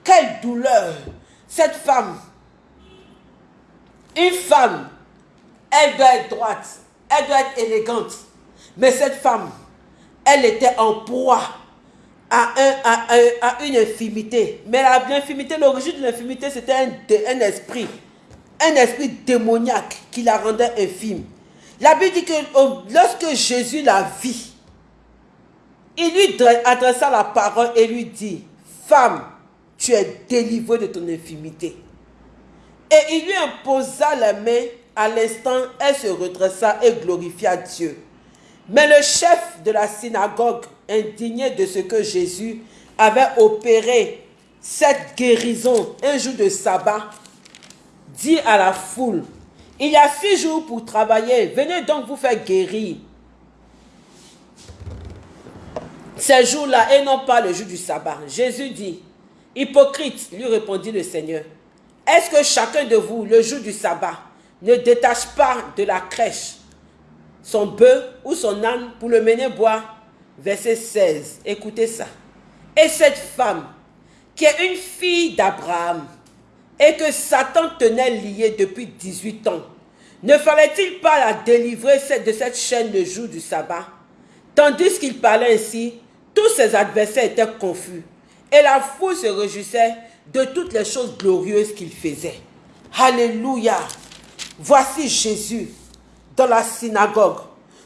Quelle douleur. Cette femme, une femme, elle doit être droite, elle doit être élégante. Mais cette femme, elle était en proie à, un, une infimité. Mais l'infimité, l'origine de l'infimité, c'était un, un esprit. Un esprit démoniaque qui la rendait infime. La Bible dit que oh, lorsque Jésus la vit, il lui adressa la parole et lui dit, Femme, tu es délivrée de ton infimité. Et il lui imposa la main. À l'instant, elle se redressa et glorifia Dieu. Mais le chef de la synagogue, indigné de ce que Jésus avait opéré cette guérison un jour de sabbat, dit à la foule, il y a six jours pour travailler, venez donc vous faire guérir. Ces jours-là et non pas le jour du sabbat. Jésus dit, hypocrite, lui répondit le Seigneur, est-ce que chacun de vous, le jour du sabbat, ne détache pas de la crèche son bœuf ou son âne pour le mener boire? Verset 16, écoutez ça. Et cette femme, qui est une fille d'Abraham, et que Satan tenait liée depuis 18 ans, ne fallait-il pas la délivrer de cette chaîne le jour du sabbat? Tandis qu'il parlait ainsi, tous ses adversaires étaient confus, et la foule se réjouissait de toutes les choses glorieuses qu'il faisait. Alléluia. Voici Jésus dans la synagogue.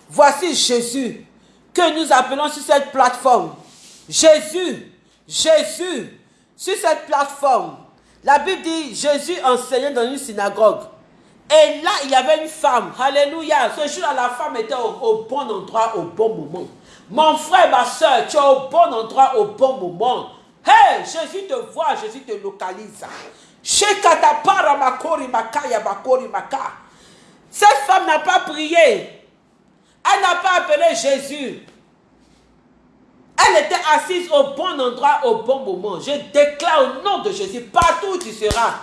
Voici Jésus que nous appelons sur cette plateforme. Jésus, Jésus, sur cette plateforme. La Bible dit Jésus enseignait dans une synagogue. Et là, il y avait une femme. Alléluia. Ce jour-là, la femme était au, bon endroit, au bon moment. Mon frère, ma soeur, tu es au bon endroit, au bon moment. Hey, Jésus te voit, Jésus te localise. Cette femme n'a pas prié. Elle n'a pas appelé Jésus. Elle était assise au bon endroit, au bon moment. Je déclare au nom de Jésus, partout où tu seras,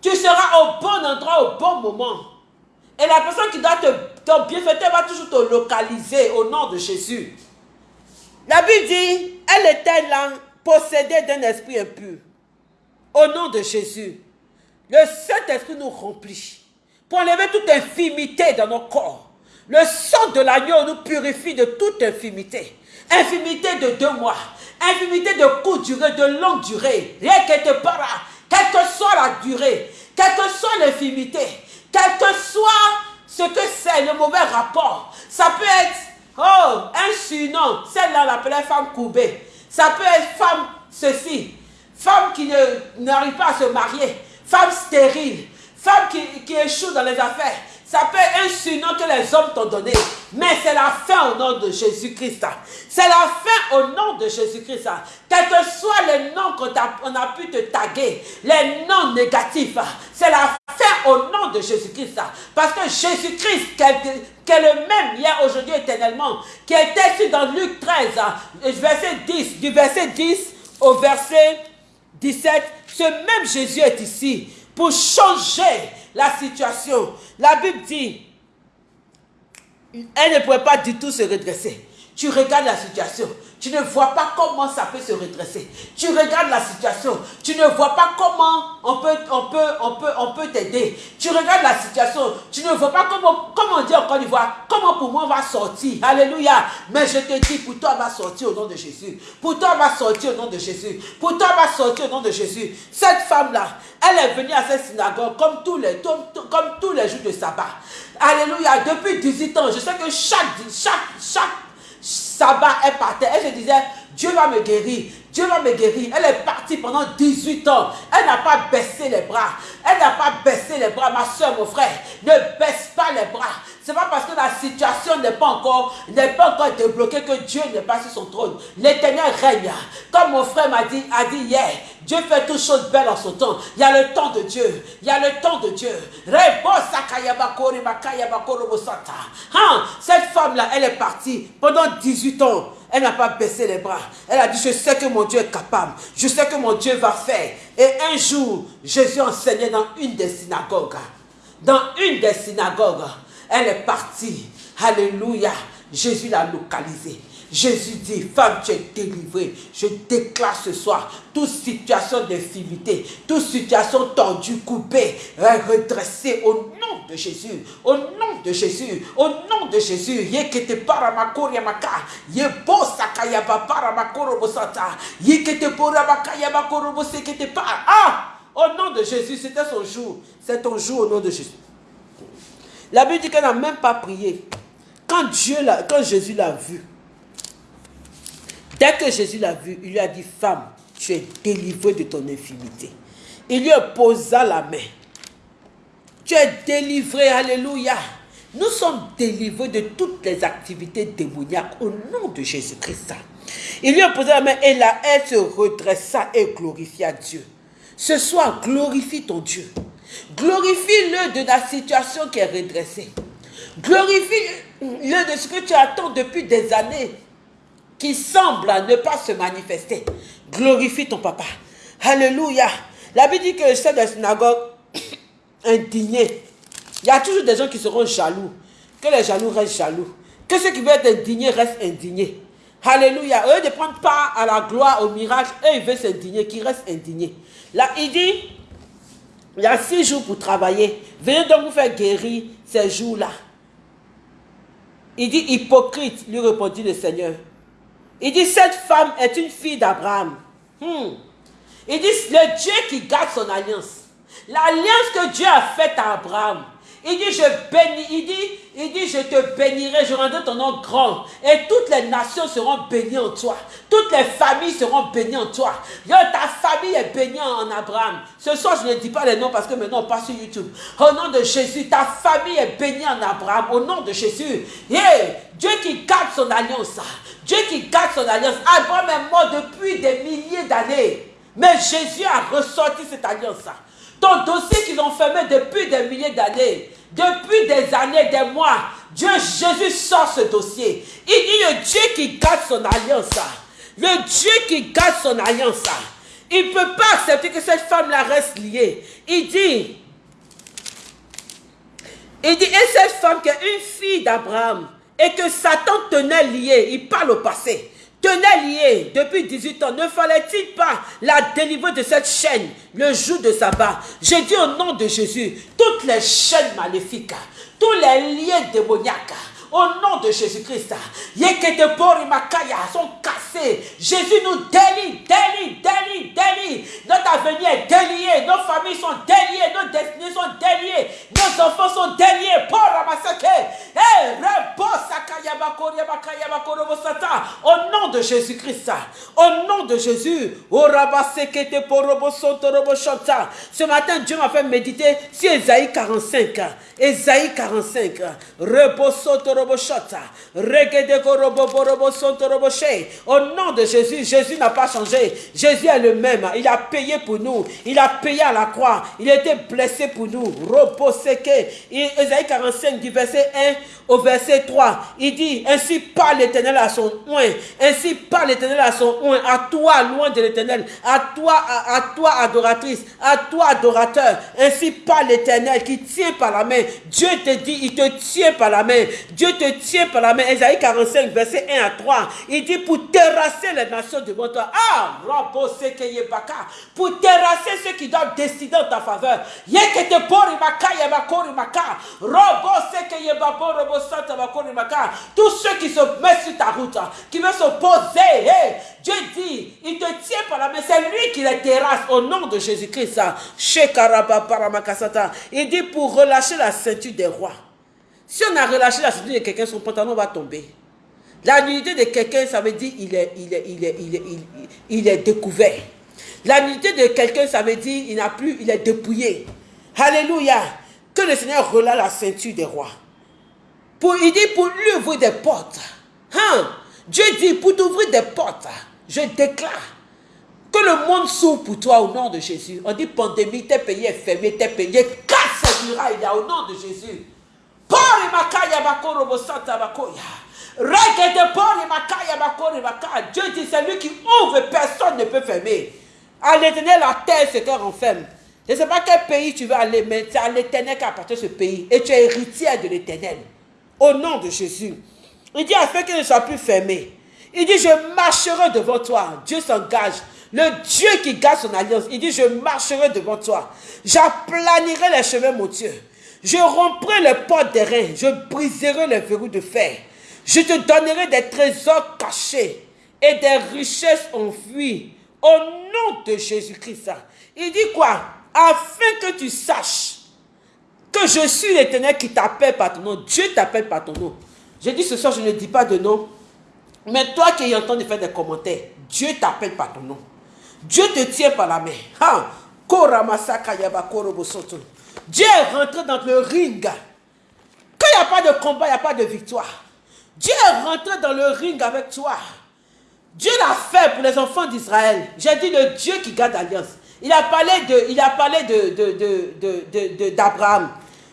tu seras au bon endroit, au bon moment. Et la personne qui doit te, te bienfaiteur va toujours te localiser au nom de Jésus. La Bible dit, elle était là possédés d'un esprit impur. Au nom de Jésus, le Saint-Esprit nous remplit pour enlever toute infimité dans nos corps. Le sang de l'agneau nous purifie de toute infimité. Infimité de deux mois, infimité de courte durée, de longue durée. Rien que te para, quelle que soit la durée, quelle que soit l'infimité, quel que soit ce que c'est, le mauvais rapport. Ça peut être, oh, un surnom. Celle-là, l'appelait femme courbée. Ça peut être femme ceci, femme qui n'arrive pas à se marier, femme stérile, femme qui, qui échoue dans les affaires. Ça peut être un surnom que les hommes t'ont donné. Mais c'est la fin au nom de Jésus-Christ. C'est la fin au nom de Jésus-Christ. Quel que soit le nom qu'on a, pu te taguer, les noms négatifs, c'est la fin au nom de Jésus-Christ. Parce que Jésus-Christ, qui est le même hier, aujourd'hui, éternellement, qui était ici dans Luc 13, verset 10, du verset 10 au verset 17, ce même Jésus est ici pour changer la situation. La Bible dit, elle ne pouvait pas du tout se redresser. Tu regardes la situation. Tu ne vois pas comment ça peut se redresser. Tu regardes la situation. Tu ne vois pas comment on peut, on peut, on peut, on peut t'aider. Tu regardes la situation. Tu ne vois pas comment, comment on dit en Côte d'Ivoire, comment pour moi on va sortir. Alléluia. Mais je te dis, pour toi on va sortir au nom de Jésus. Pour toi on va sortir au nom de Jésus. Pour toi on va sortir au nom de Jésus. Cette femme-là, elle est venue à cette synagogue comme tous les, comme, tous les jours de sabbat. Alléluia. Depuis 18 ans, je sais que chaque, chaque, chaque sabbat, elle partait. Elle se disait, Dieu va me guérir. Dieu va me guérir. Elle est partie pendant 18 ans. Elle n'a pas baissé les bras. Elle n'a pas baissé les bras, ma soeur, mon frère. Ne baisse pas les bras. C'est pas parce que la situation n'est pas encore, n'est pas encore débloquée que Dieu n'est pas sur son trône. L'éternel règne. Comme mon frère m'a dit, a dit hier, Dieu fait toutes choses belles en son temps. Il y a le temps de Dieu. Il y a le temps de Dieu. Hein? Cette femme-là, elle est partie pendant 18 ans. Elle n'a pas baissé les bras. Elle a dit, je sais que mon Dieu est capable. Je sais que mon Dieu va faire. Et un jour, Jésus enseignait dans une des synagogues. Dans une des synagogues. Elle est partie. Alléluia. Jésus l'a localisée. Jésus dit, femme, tu es délivrée. Je déclare ce soir toute situation d'infimité, toute situation tendue, coupée, redressée au nom de Jésus. Au nom de Jésus. Au nom de Jésus. Par. Ah! Au nom de Jésus, c'était son jour. C'est ton jour au nom de Jésus. La Bible dit qu'elle n'a même pas prié. Quand, Dieu quand Jésus l'a vu, dès que Jésus l'a vu, il lui a dit, femme, tu es délivrée de ton infimité. Il lui posa la main. Tu es délivrée, alléluia. Nous sommes délivrés de toutes les activités démoniaques au nom de Jésus-Christ. Il lui a posé la main et là, elle se redressa et glorifia Dieu. Ce soir, glorifie ton Dieu. Glorifie-le de la situation qui est redressée. Glorifie-le de ce que tu attends depuis des années qui semble ne pas se manifester. Glorifie ton papa. Alléluia. La Bible dit que le chef de la synagogue indigné. Il y a toujours des gens qui seront jaloux. Que les jaloux restent jaloux. Que ceux qui veulent être indignés restent indignés. Alléluia. Eux ne prennent pas à la gloire, au miracle. Eux, ils veulent s'indigner, qu'ils restent indignés. Là, il dit, il y a six jours pour travailler. Venez donc vous faire guérir ces jours-là. Il dit, hypocrite, lui répondit le Seigneur. Il dit, cette femme est une fille d'Abraham. Hmm. Il dit, le Dieu qui garde son alliance. L'alliance que Dieu a faite à Abraham. Il dit, je bénis, il dit, il dit, je te bénirai, je rendrai ton nom grand. Et toutes les nations seront bénies en toi. Toutes les familles seront bénies en toi. ta famille est bénie en Abraham. Ce soir, je ne dis pas les noms parce que maintenant on passe sur YouTube. Au nom de Jésus, ta famille est bénie en Abraham. Au nom de Jésus. Dieu qui garde son alliance. Dieu qui garde son alliance. Abraham est mort depuis des milliers d'années. Mais Jésus a ressorti cette alliance. Dossier qu'ils ont fermé depuis des milliers d'années, depuis des années, des mois, Dieu, Jésus sort ce dossier. Il dit le Dieu qui garde son alliance. Le Dieu qui garde son alliance. Il ne peut pas accepter que cette femme-là reste liée. Il dit, il dit, et cette femme qui est une fille d'Abraham, et que Satan tenait liée, il parle au passé tenait lié. Depuis 18 ans, ne fallait-il pas la délivrer de cette chaîne le jour de sabbat J'ai dit au nom de Jésus, toutes les chaînes maléfiques, tous les liens démoniaques, au nom de Jésus-Christ, sont cassés. Jésus nous délie, délie, délie, délie. Notre avenir est délié, nos familles sont déliées, nos destinées sont déliées, nos enfants sont déliés. Pour au nom de Jésus-Christ, au nom de Jésus, ce matin, Dieu m'a fait méditer sur Esaïe 45. Esaïe 45. Au nom de Jésus, Jésus n'a pas changé. Jésus est le même. Il a payé pour nous. Il a payé à la croix. Il a été blessé pour nous. Esaïe 45 du verset 1 au verset 3. Il dit, ainsi parle l'éternel à son oint. Ainsi parle l'éternel à son oint. À toi, loin de l'éternel. À toi, à, toi, adoratrice. À toi, adorateur. Ainsi parle l'éternel qui tient par la main. Dieu te dit, il te tient par la main. Dieu te tient par la main. Esaïe 45, verset 1 à 3. Il dit, pour terrasser les nations devant toi. Ah, pour terrasser ceux qui doivent décider en ta faveur. Robo seke yebabo robo tous ceux qui se mettent sur ta route, qui veulent s'opposer, Dieu dit, il te tient par la main, c'est lui qui les terrasse au nom de Jésus-Christ. Il dit pour relâcher la ceinture des rois. Si on a relâché la ceinture de quelqu'un, son pantalon va tomber. La nudité de quelqu'un, ça veut dire il est, il est, il est, il est, il est découvert. La nudité de quelqu'un, ça veut dire il n'a plus, il est dépouillé. Alléluia. Que le Seigneur relâche la ceinture des rois. Pour, il dit pour lui ouvrir des portes. Hein? Dieu dit pour t'ouvrir des portes, je déclare que le monde s'ouvre pour toi au nom de Jésus. On dit pandémie, tes pays est fermé, tes pays casse murailles là au nom de Jésus. Dieu dit c'est lui qui ouvre, personne ne peut fermer. À l'éternel, la terre se renferme. Je ne sais pas quel pays tu veux aller, mais c'est à l'éternel qu'appartient ce pays. Et tu es héritière de l'éternel. Au nom de Jésus. Il dit afin qu'il ne soit plus fermé. Il dit je marcherai devant toi. Dieu s'engage. Le Dieu qui garde son alliance. Il dit je marcherai devant toi. J'aplanirai les chemins, mon Dieu. Je romprai les portes des reins. Je briserai les verrous de fer. Je te donnerai des trésors cachés et des richesses enfuies. Au nom de Jésus-Christ. Il dit quoi? Afin que tu saches que je suis l'éternel qui t'appelle par ton nom. Dieu t'appelle par ton nom. J'ai dit ce soir, je ne dis pas de nom. Mais toi qui es en train de faire des commentaires, Dieu t'appelle par ton nom. Dieu te tient par la main. Dieu est rentré dans le ring. Quand il n'y a pas de combat, il n'y a pas de victoire. Dieu est rentré dans le ring avec toi. Dieu l'a fait pour les enfants d'Israël. J'ai dit le Dieu qui garde l'alliance. Il a parlé de, de, d'Abraham.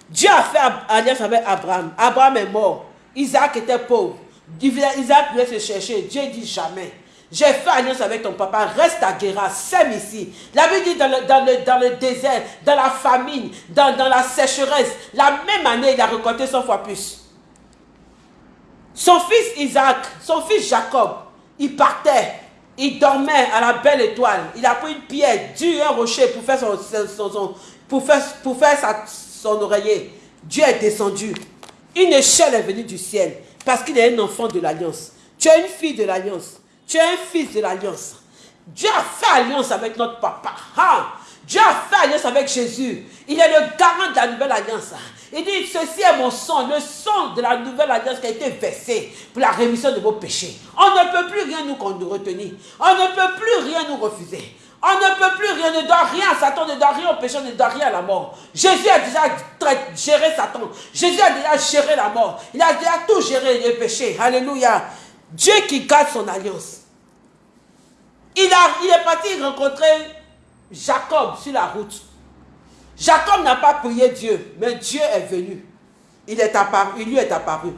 Dieu a fait alliance avec Abraham. Abraham est mort. Isaac était pauvre. Isaac voulait se chercher. Dieu dit jamais. J'ai fait alliance avec ton papa, reste à Guéra, sème ici. La Bible dit dans le, dans, le, dans le désert, dans la famine, dans, dans la sécheresse, la même année, il a récolté 100 fois plus. Son fils Isaac, son fils Jacob, il partait, il dormait à la belle étoile. Il a pris une pierre, dure, un rocher pour faire son, son, pour faire, pour faire sa, son oreiller. Dieu est descendu. Une échelle est venue du ciel parce qu'il est un enfant de l'alliance. Tu es une fille de l'alliance. Tu es un fils de l'alliance. Dieu a fait alliance avec notre papa. Dieu a fait alliance avec Jésus. Il est le garant de la nouvelle alliance. Il dit, ceci est mon sang, le sang de la nouvelle alliance qui a été versé pour la rémission de vos péchés. On ne peut plus rien nous, retenir. On ne peut plus rien nous refuser. On ne peut plus rien, ne doit rien à Satan, ne doit rien au péché, ne doit rien à la mort. Jésus a déjà géré Satan. Jésus a déjà géré la mort. Il a déjà tout géré, le péché. Alléluia. Dieu qui garde son alliance. Il, est parti rencontrer Jacob sur la route. Jacob n'a pas prié Dieu, mais Dieu est venu. Il, est apparu, il lui est apparu.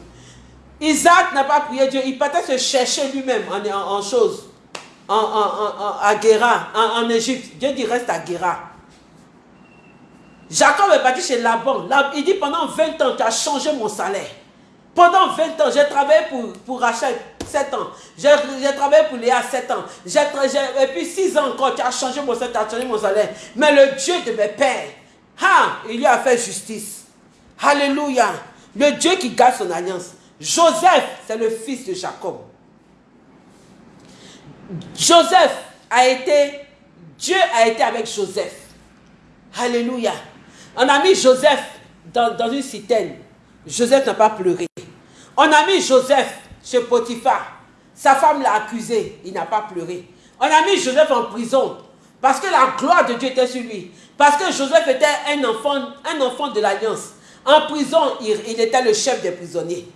Isaac n'a pas prié Dieu, il partait se chercher lui-même en, en, en chose, en, en, à Guéra, en, Égypte. Dieu dit reste à Guéra. Jacob est parti chez Laban. Il dit pendant 20 ans, tu as changé mon salaire. Pendant 20 ans, j'ai travaillé pour, pour Rachel 7 ans. J'ai travaillé pour Léa 7 ans. et puis 6 ans encore, tu as changé mon salaire, tu mon salaire. Mais le Dieu de mes pères, ah, il lui a fait justice. Alléluia. Le Dieu qui garde son alliance. Joseph, c'est le fils de Jacob. Joseph a été, Dieu a été avec Joseph. Alléluia. On a mis Joseph dans, dans une citerne. Joseph n'a pas pleuré. On a mis Joseph chez Potiphar. Sa femme l'a accusé. Il n'a pas pleuré. On a mis Joseph en prison. Parce que la gloire de Dieu était sur lui. Parce que Joseph était un enfant, de l'alliance. En prison, il, était le chef des prisonniers.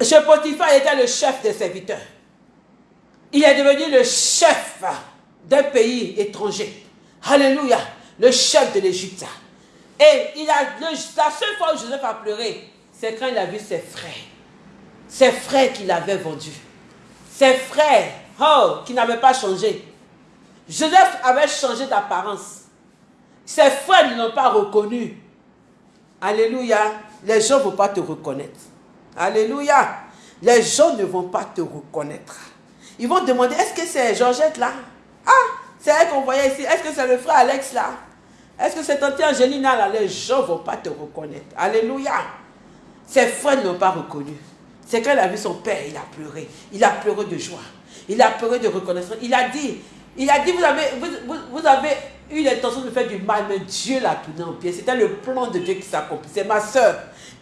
Chez Potiphar, il était le chef des serviteurs. Il est devenu le chef d'un pays étranger. Alléluia. Le chef de l'Égypte. Et la seule fois où Joseph a pleuré, c'est quand il a vu ses frères. Ses frères qu'il avait vendus. Ses frères, oh, qui n'avaient pas changé. Joseph avait changé d'apparence. Ses frères ne l'ont pas reconnu. Alléluia. Les gens ne vont pas te reconnaître. Alléluia. Les gens ne vont pas te reconnaître. Ils vont demander, est-ce que c'est Georgette là? Ah, c'est elle qu'on voyait ici. Est-ce que c'est le frère Alex là? Est-ce que c'est tante Angelina là? Les gens ne vont pas te reconnaître. Alléluia. Ses frères ne l'ont pas reconnu. C'est quand il a vu son père, il a pleuré. Il a pleuré de joie. Il a pleuré de reconnaissance. Il a dit, il a dit, vous avez, vous, avez eu l'intention de faire du mal, mais Dieu l'a tourné en pied. C'était le plan de Dieu qui s'accomplit. C'est ma soeur.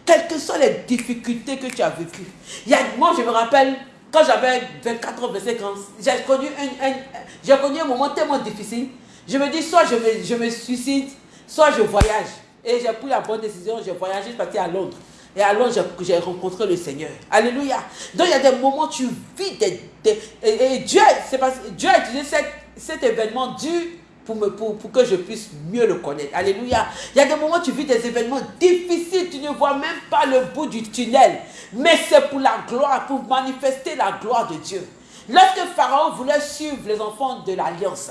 Quelles que soient les difficultés que tu as vécues. Il y a, moi, je me rappelle, quand j'avais 24 ans, 25 ans, j'ai connu un, connu un moment tellement difficile. Je me dis, soit je me, je me suicide, soit je voyage. Et j'ai pris la bonne décision, j'ai voyagé, je suis parti à Londres. Et à Londres, j'ai rencontré le Seigneur. Alléluia. Donc il y a des moments où tu vis des... et, Dieu, pas, Dieu a utilisé cet, cet événement dû pour, me, pour, pour, que je puisse mieux le connaître. Alléluia. Il y a des moments où tu vis des événements difficiles, tu ne vois même pas le bout du tunnel. Mais c'est pour la gloire, pour manifester la gloire de Dieu. Lorsque Pharaon voulait suivre les enfants de l'Alliance,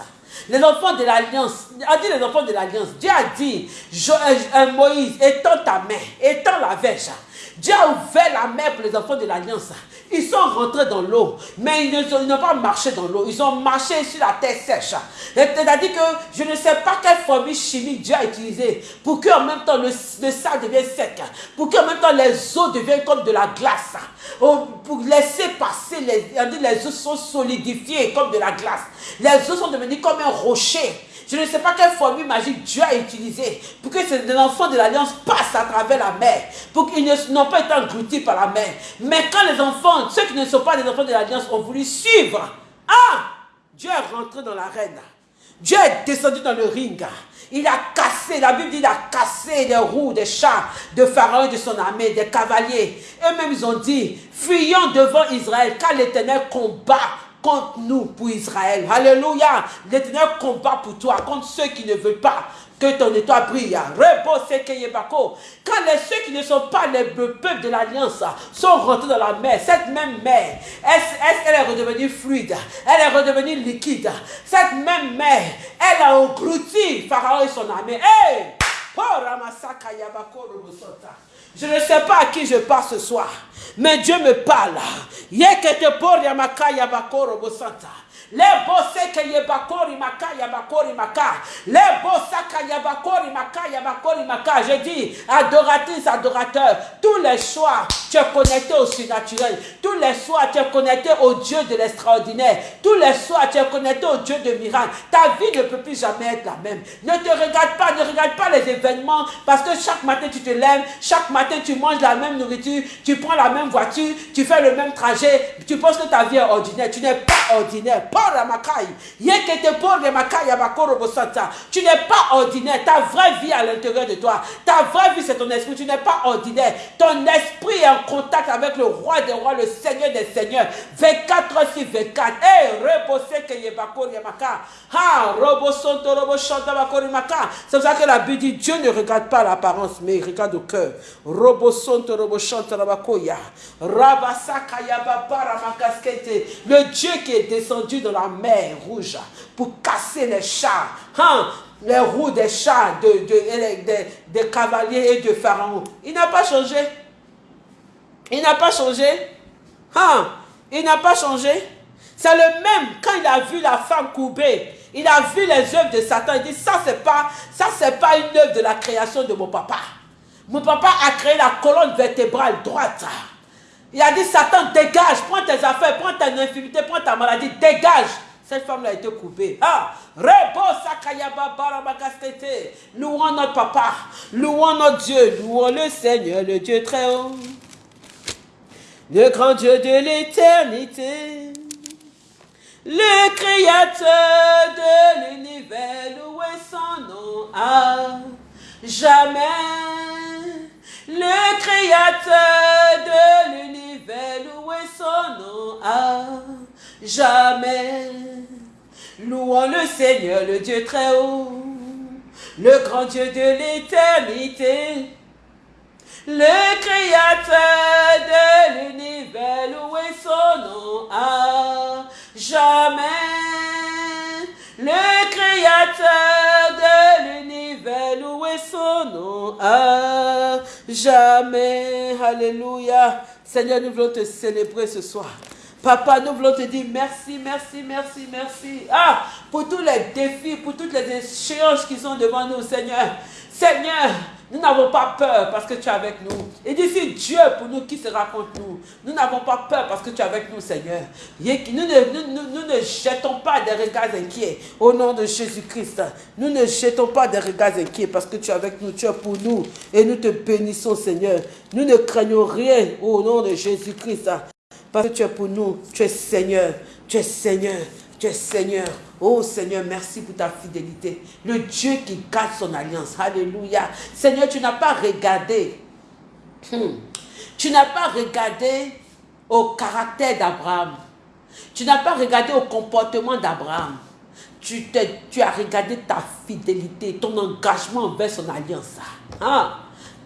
les enfants de l'Alliance, a dit les enfants de l'Alliance, Dieu a dit, euh, euh, Moïse, étends ta main, étends la verge. Dieu a ouvert la mer pour les enfants de l'Alliance. Ils sont rentrés dans l'eau, mais ils n'ont pas marché dans l'eau. Ils ont marché sur la terre sèche. C'est-à-dire que je ne sais pas quelle formule chimique Dieu a utilisée pour qu'en même temps le, le sable devienne sec, pour qu'en même temps les eaux deviennent comme de la glace. Pour laisser passer, les, les eaux sont solidifiées comme de la glace. Les eaux sont devenues comme un rocher. Je ne sais pas quelle formule magique Dieu a utilisée pour que ces enfants de l'Alliance passent à travers la mer, pour qu'ils n'ont pas été engloutis par la mer. Mais quand les enfants, ceux qui ne sont pas des enfants de l'Alliance, ont voulu suivre, ah, Dieu est rentré dans l'arène. Dieu est descendu dans le ring. Il a cassé, la Bible dit, il a cassé les roues des chars de Pharaon et de son armée, des cavaliers. Eux-mêmes, ils ont dit, fuyons devant Israël, car l'Éternel combat contre nous pour Israël. Alléluia. L'Éternel combat pour toi, contre ceux qui ne veulent pas que ton étoile brille. Quand les, ceux qui ne sont pas les peuples de l'Alliance sont rentrés dans la mer, cette même mer, elle, est redevenue fluide, elle est redevenue liquide. Cette même mer, elle a englouti Pharaon et son armée. Hey! Je ne sais pas à qui je parle ce soir, mais Dieu me parle. Yekete por yamaka yabakoro bosanta. Les boseke yebakori maka yabakori maka. Les bosaka yabakori maka yabakori maka. Je dis, adoratrice, adorateur, tous les soirs, tu es connecté au surnaturel. Tous les soirs, tu es connecté au Dieu de l'extraordinaire. Tous les soirs, tu es connecté au Dieu de miracle. Ta vie ne peut plus jamais être la même. Ne te regarde pas, ne regarde pas les événements parce que chaque matin, tu te lèves, chaque matin, tu manges la même nourriture, tu prends la même voiture, tu fais le même trajet, tu penses que ta vie est ordinaire. Tu n'es pas ordinaire. Tu n'es pas ordinaire. Ta vraie vie à l'intérieur de toi. Ta vraie vie, c'est ton esprit. Tu n'es pas ordinaire. Ton esprit est en contact avec le roi des rois, le seigneur des seigneurs. 24 heures sur 24. Eh, reposez que yebako yamaka. Ha, robosonto roboshanta bakori maka. C'est pour ça que la Bible dit Dieu ne regarde pas l'apparence, mais il regarde au cœur. Robosonto roboshanta rabakoya. Rabasaka yababara makaskete. Le Dieu qui est descendu la mer rouge pour casser les chars. Hein, les roues des chars, de, cavaliers et de pharaons. Il n'a pas changé. Il n'a pas changé. Hein, il n'a pas changé. C'est le même quand il a vu la femme courbée. Il a vu les œuvres de Satan. Il dit, ça, c'est pas, ça, c'est pas une œuvre de la création de mon papa. Mon papa a créé la colonne vertébrale droite. Il a dit, Satan, dégage, prends tes affaires, prends ta infimité, prends ta maladie, dégage. Cette femme-là a été coupée. Ah, Louons notre papa, louons notre Dieu, louons le Seigneur, le Dieu très haut. Le grand Dieu de l'éternité, le créateur de l'univers, louez son nom à jamais. Le créateur de l'univers, louez son nom à jamais. Louons le Seigneur, le Dieu très haut, le grand Dieu de l'éternité. Le créateur de l'univers, louez son nom à jamais. Le créateur de l'univers, louez son nom à jamais. Alléluia. Seigneur, nous voulons te célébrer ce soir. Papa, nous voulons te dire merci, merci, merci, merci. Ah, pour tous les défis, pour toutes les échéances qui sont devant nous, Seigneur. Seigneur, nous n'avons pas peur parce que tu es avec nous. Et d'ici Dieu pour nous qui sera contre nous. Nous n'avons pas peur parce que tu es avec nous, Seigneur. Nous ne, nous, ne jetons pas des regards inquiets au nom de Jésus-Christ. Nous ne jetons pas des regards inquiets parce que tu es avec nous, tu es pour nous. Et nous te bénissons, Seigneur. Nous ne craignons rien au nom de Jésus-Christ. Parce que tu es pour nous, tu es Seigneur, tu es Seigneur, Tu es Seigneur. Oh Seigneur, merci pour ta fidélité. Le Dieu qui garde son alliance. Alléluia. Seigneur, tu n'as pas regardé. Hmm. Tu n'as pas regardé au caractère d'Abraham. Tu n'as pas regardé au comportement d'Abraham. Tu, as regardé ta fidélité, ton engagement envers son alliance. Hein?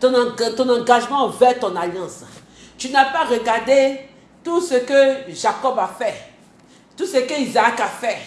Ton, ton engagement envers ton alliance. Tu n'as pas regardé tout ce que Jacob a fait, tout ce que Isaac a fait.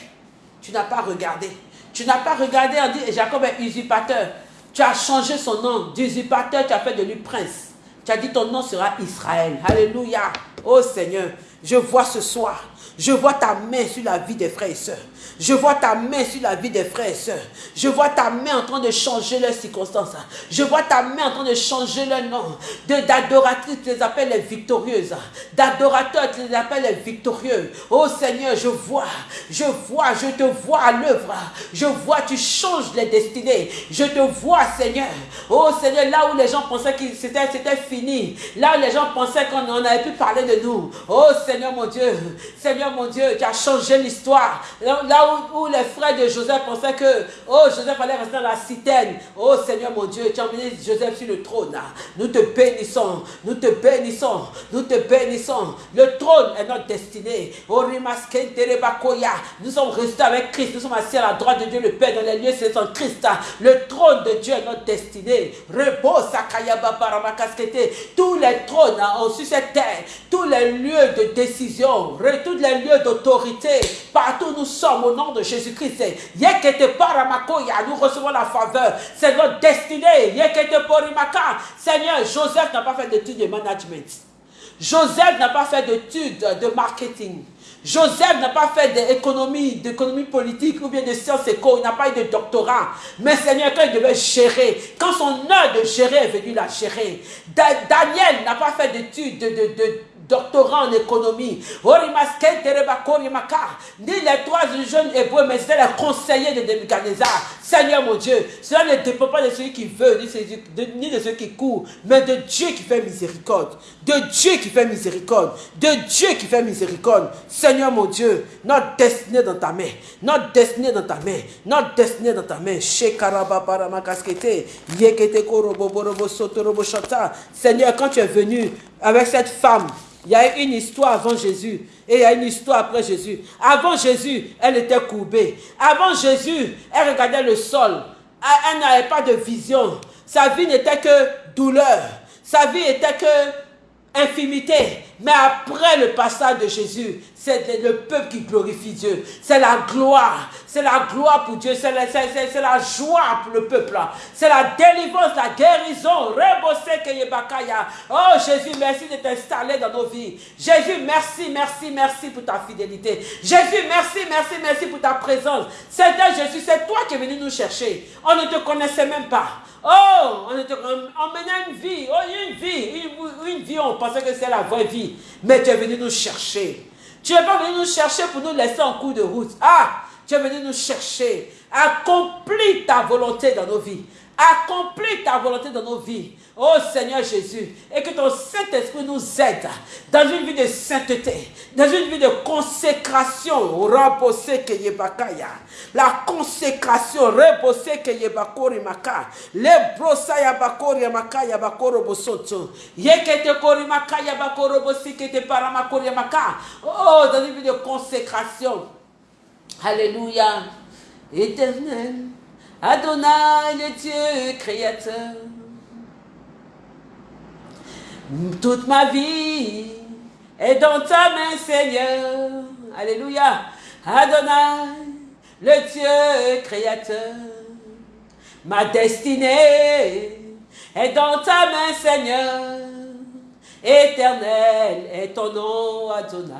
Tu n'as pas regardé. Tu n'as pas regardé en disant Jacob est usurpateur. Tu as changé son nom d'usurpateur, tu as fait de lui prince. Tu as dit ton nom sera Israël. Alléluia. Oh Seigneur, je vois ce soir, je vois ta main sur la vie des frères et sœurs. Je vois ta main sur la vie des frères et sœurs. Je vois ta main en train de changer leurs circonstances. Je vois ta main en train de changer leur nom. D'adoratrices, tu les appelles les victorieuses. D'adorateurs, tu les appelles les victorieux. Oh Seigneur, je vois, je vois, je te vois à l'œuvre. Je vois, tu changes les destinées. Je te vois, Seigneur. Oh Seigneur, là où les gens pensaient que c'était fini. Là où les gens pensaient qu'on n'avait plus parler de nous. Oh Seigneur mon Dieu, Seigneur mon Dieu, tu as changé l'histoire. Là, où, les frères de Joseph pensaient que, oh, Joseph allait rester dans la citerne. Oh Seigneur mon Dieu, tu as emmené Joseph sur le trône. Nous te bénissons, nous te bénissons, nous te bénissons. Le trône est notre destinée. Oh, nous sommes restés avec Christ, nous sommes assis à la droite de Dieu, le Père, dans les lieux son Christ. Le trône de Dieu est notre destinée. Repose, Tous les trônes ont sur cette terre, tous les lieux de décision, tous les lieux d'autorité, partout nous sommes au nom de Jésus-Christ. Nous recevons la faveur. C'est notre destinée. Seigneur, Joseph n'a pas fait d'études de management. Joseph n'a pas fait d'études de marketing. Joseph n'a pas fait d'économie, d'économie politique ou bien de sciences éco, il n'a pas eu de doctorat. Mais Seigneur, quand il devait gérer, quand son heure de gérer est venue la gérer, Daniel n'a pas fait d'études de, de, de doctorat en économie. Ni les trois jeunes hébreux, mais c'était les conseillers de Nebuchadnezzar. Seigneur mon Dieu, cela ne dépend pas de celui qui veut, ni de celui qui court, mais de Dieu qui fait miséricorde. De Dieu qui fait miséricorde. De Dieu qui fait miséricorde. Seigneur mon Dieu, notre destinée dans ta main. Notre destinée dans ta main. Notre destinée dans ta main. Seigneur, quand tu es venu avec cette femme, il y a une histoire avant Jésus et il y a une histoire après Jésus. Avant Jésus, elle était courbée. Avant Jésus, elle regardait le sol. Elle n'avait pas de vision. Sa vie n'était que douleur. Sa vie était que infimité. Mais après le passage de Jésus, c'est le peuple qui glorifie Dieu. C'est la gloire. C'est la gloire pour Dieu. C'est la, la, joie pour le peuple. C'est la délivrance, la guérison. Oh Jésus, merci de t'installer dans nos vies. Jésus, merci, merci, merci pour ta fidélité. Jésus, merci, merci, merci pour ta présence. Seigneur Jésus, c'est toi qui es venu nous chercher. On ne te connaissait même pas. Oh, on, était, on, menait une vie, oh, une vie, une, une vie, on pensait que c'est la vraie vie. Mais tu es venu nous chercher. Tu n'es pas venu nous chercher pour nous laisser en cours de route. Ah, tu es venu nous chercher. Accomplis ta volonté dans nos vies. Accomplis ta volonté dans nos vies. Oh Seigneur Jésus, et que ton Saint-Esprit nous aide dans une vie de sainteté, dans une vie de consécration. La consécration. Oh, dans une vie de consécration. Alléluia. Éternel, Adonai, le Dieu créateur. Toute ma vie est dans ta main, Seigneur. Alléluia. Adonai, le Dieu créateur. Ma destinée est dans ta main, Seigneur. Éternel est ton nom, Adonai.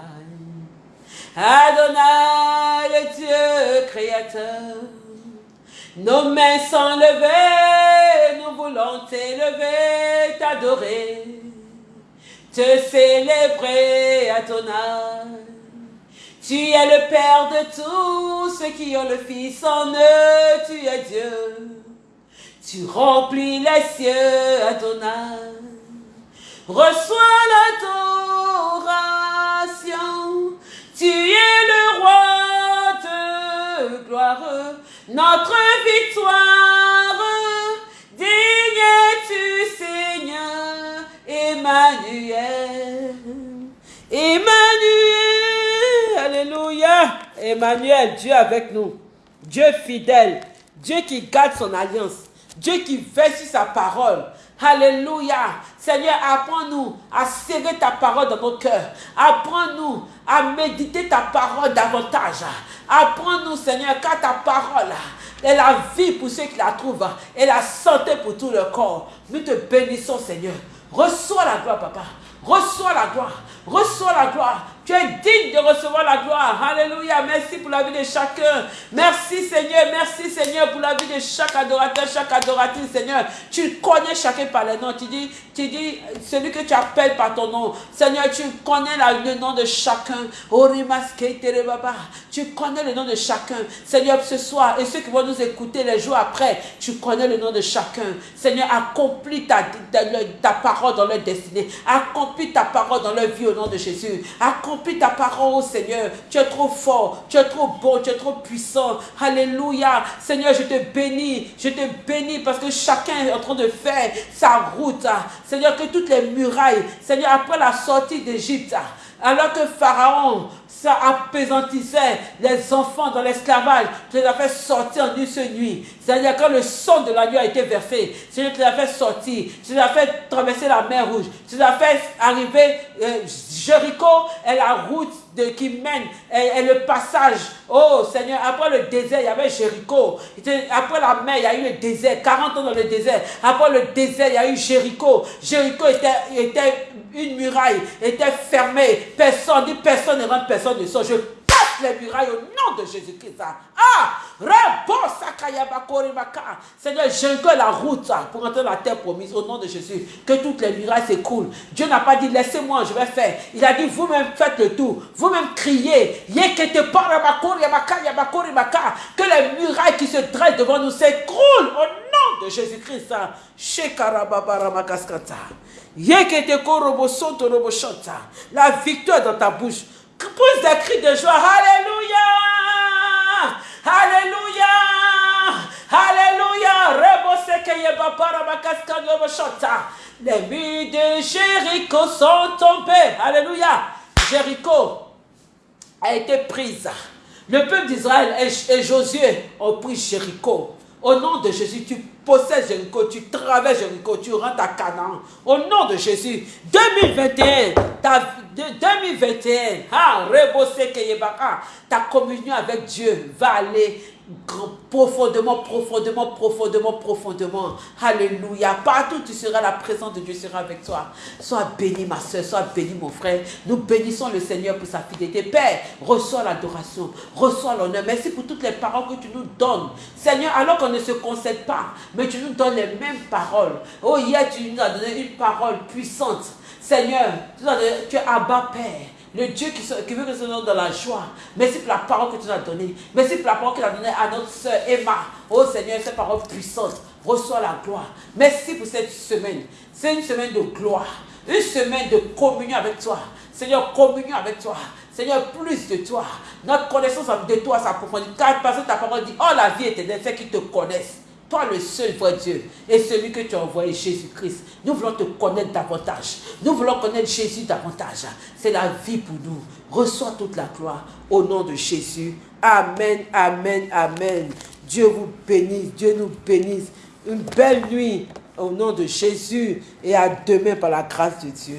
Adonai, le Dieu créateur. Nos mains sont levées, nous voulons t'élever, t'adorer te célébrer à ton âme. Tu es le Père de tous ceux qui ont le Fils en eux, tu es Dieu. Tu remplis les cieux à ton âme. Reçois l'adoration, tu es le roi, gloire, notre victoire. Digne es-tu, Seigneur, Emmanuel. Emmanuel, Alléluia. Emmanuel, Dieu avec nous. Dieu fidèle. Dieu qui garde son alliance. Dieu qui veille sur sa parole. Alléluia. Seigneur, apprends-nous à serrer ta parole dans nos cœurs. Apprends-nous à méditer ta parole davantage. Apprends-nous, Seigneur, car ta parole est la vie pour ceux qui la trouvent et la santé pour tout le corps. Nous te bénissons, Seigneur. Reçois la gloire, papa. Reçois la gloire. Reçois la gloire. Tu es digne de recevoir la gloire. Alléluia. Merci pour la vie de chacun. Merci Seigneur. Merci Seigneur pour la vie de chaque adorateur, chaque adoratrice Seigneur. Tu connais chacun par les noms. Tu dis, tu dis celui que tu appelles par ton nom. Seigneur, tu connais le nom de chacun. Tu connais le nom de chacun. Seigneur, ce soir, et ceux qui vont nous écouter les jours après, tu connais le nom de chacun. Seigneur, accomplis ta, ta, parole dans leur destinée. Accomplis ta parole dans leur vie au nom de Jésus. Accomplis ta parole, Seigneur. Tu es trop fort, tu es trop beau, tu es trop puissant. Alléluia. Seigneur, je te bénis. Je te bénis parce que chacun est en train de faire sa route. Seigneur, que toutes les murailles, Seigneur, après la sortie d'Égypte, alors que Pharaon ça apaisantissait les enfants dans l'esclavage. Tu les as fait sortir en une seule nuit. C'est-à-dire quand le sang de la nuit a été versé, tu les as fait sortir. Tu les as fait traverser la mer rouge. Tu les as fait arriver euh, Jéricho et la route de, qui mène et, le passage. Oh Seigneur, après le désert, il y avait Jéricho. Après la mer, il y a eu le désert. 40 ans dans le désert. Après le désert, il y a eu Jéricho. Jéricho était, était une muraille, était fermée. Personne, personne ne rentre, personne ne sort. Je les murailles au nom de Jésus-Christ. Ah! Seigneur, j'engue la route pour entrer dans la terre promise au nom de Jésus. Que toutes les murailles s'écoulent. Dieu n'a pas dit laissez-moi, je vais faire. Il a dit vous-même faites le tout. Vous-même criez. Que les murailles qui se dressent devant nous s'écroulent au nom de Jésus-Christ. La victoire dans ta bouche. Pousse des cris de joie. Alléluia. Alléluia. Alléluia. Les murs de Jéricho sont tombés. Alléluia. Jéricho a été prise. Le peuple d'Israël et, Josué ont pris Jéricho. Au nom de Jésus, tu possèdes Jéricho, tu traverses Jéricho, tu rentres à Canaan. Au nom de Jésus, 2021, ta, 2021, ah, ta communion avec Dieu va aller profondément, profondément, profondément, profondément. Alléluia. Partout tu seras, la présence de Dieu sera avec toi. Sois béni ma soeur, sois béni mon frère. Nous bénissons le Seigneur pour sa fidélité. Père, reçois l'adoration, reçois l'honneur. Merci pour toutes les paroles que tu nous donnes. Seigneur, alors qu'on ne se concède pas, mais tu nous donnes les mêmes paroles. Oh, hier, tu nous as donné une parole puissante. Seigneur, tu, es Abba Père. Le Dieu qui, veut que nous soyons dans la joie. Merci pour la parole que tu nous as donnée. Merci pour la parole que tu as donnée à notre soeur Emma. Oh Seigneur, cette parole puissante. Reçois la gloire. Merci pour cette semaine. C'est une semaine de gloire. Une semaine de communion avec toi. Seigneur, communion avec toi. Seigneur, plus de toi. Notre connaissance de toi s'approfondit. Car parce que ta parole dit, oh la vie éternelle, c'est qu'ils te connaissent toi le seul vrai Dieu et celui que tu as envoyé, Jésus-Christ. Nous voulons te connaître davantage. Nous voulons connaître Jésus davantage. C'est la vie pour nous. Reçois toute la gloire au nom de Jésus. Amen, amen, amen. Dieu vous bénisse, Dieu nous bénisse. Une belle nuit au nom de Jésus et à demain par la grâce de Dieu.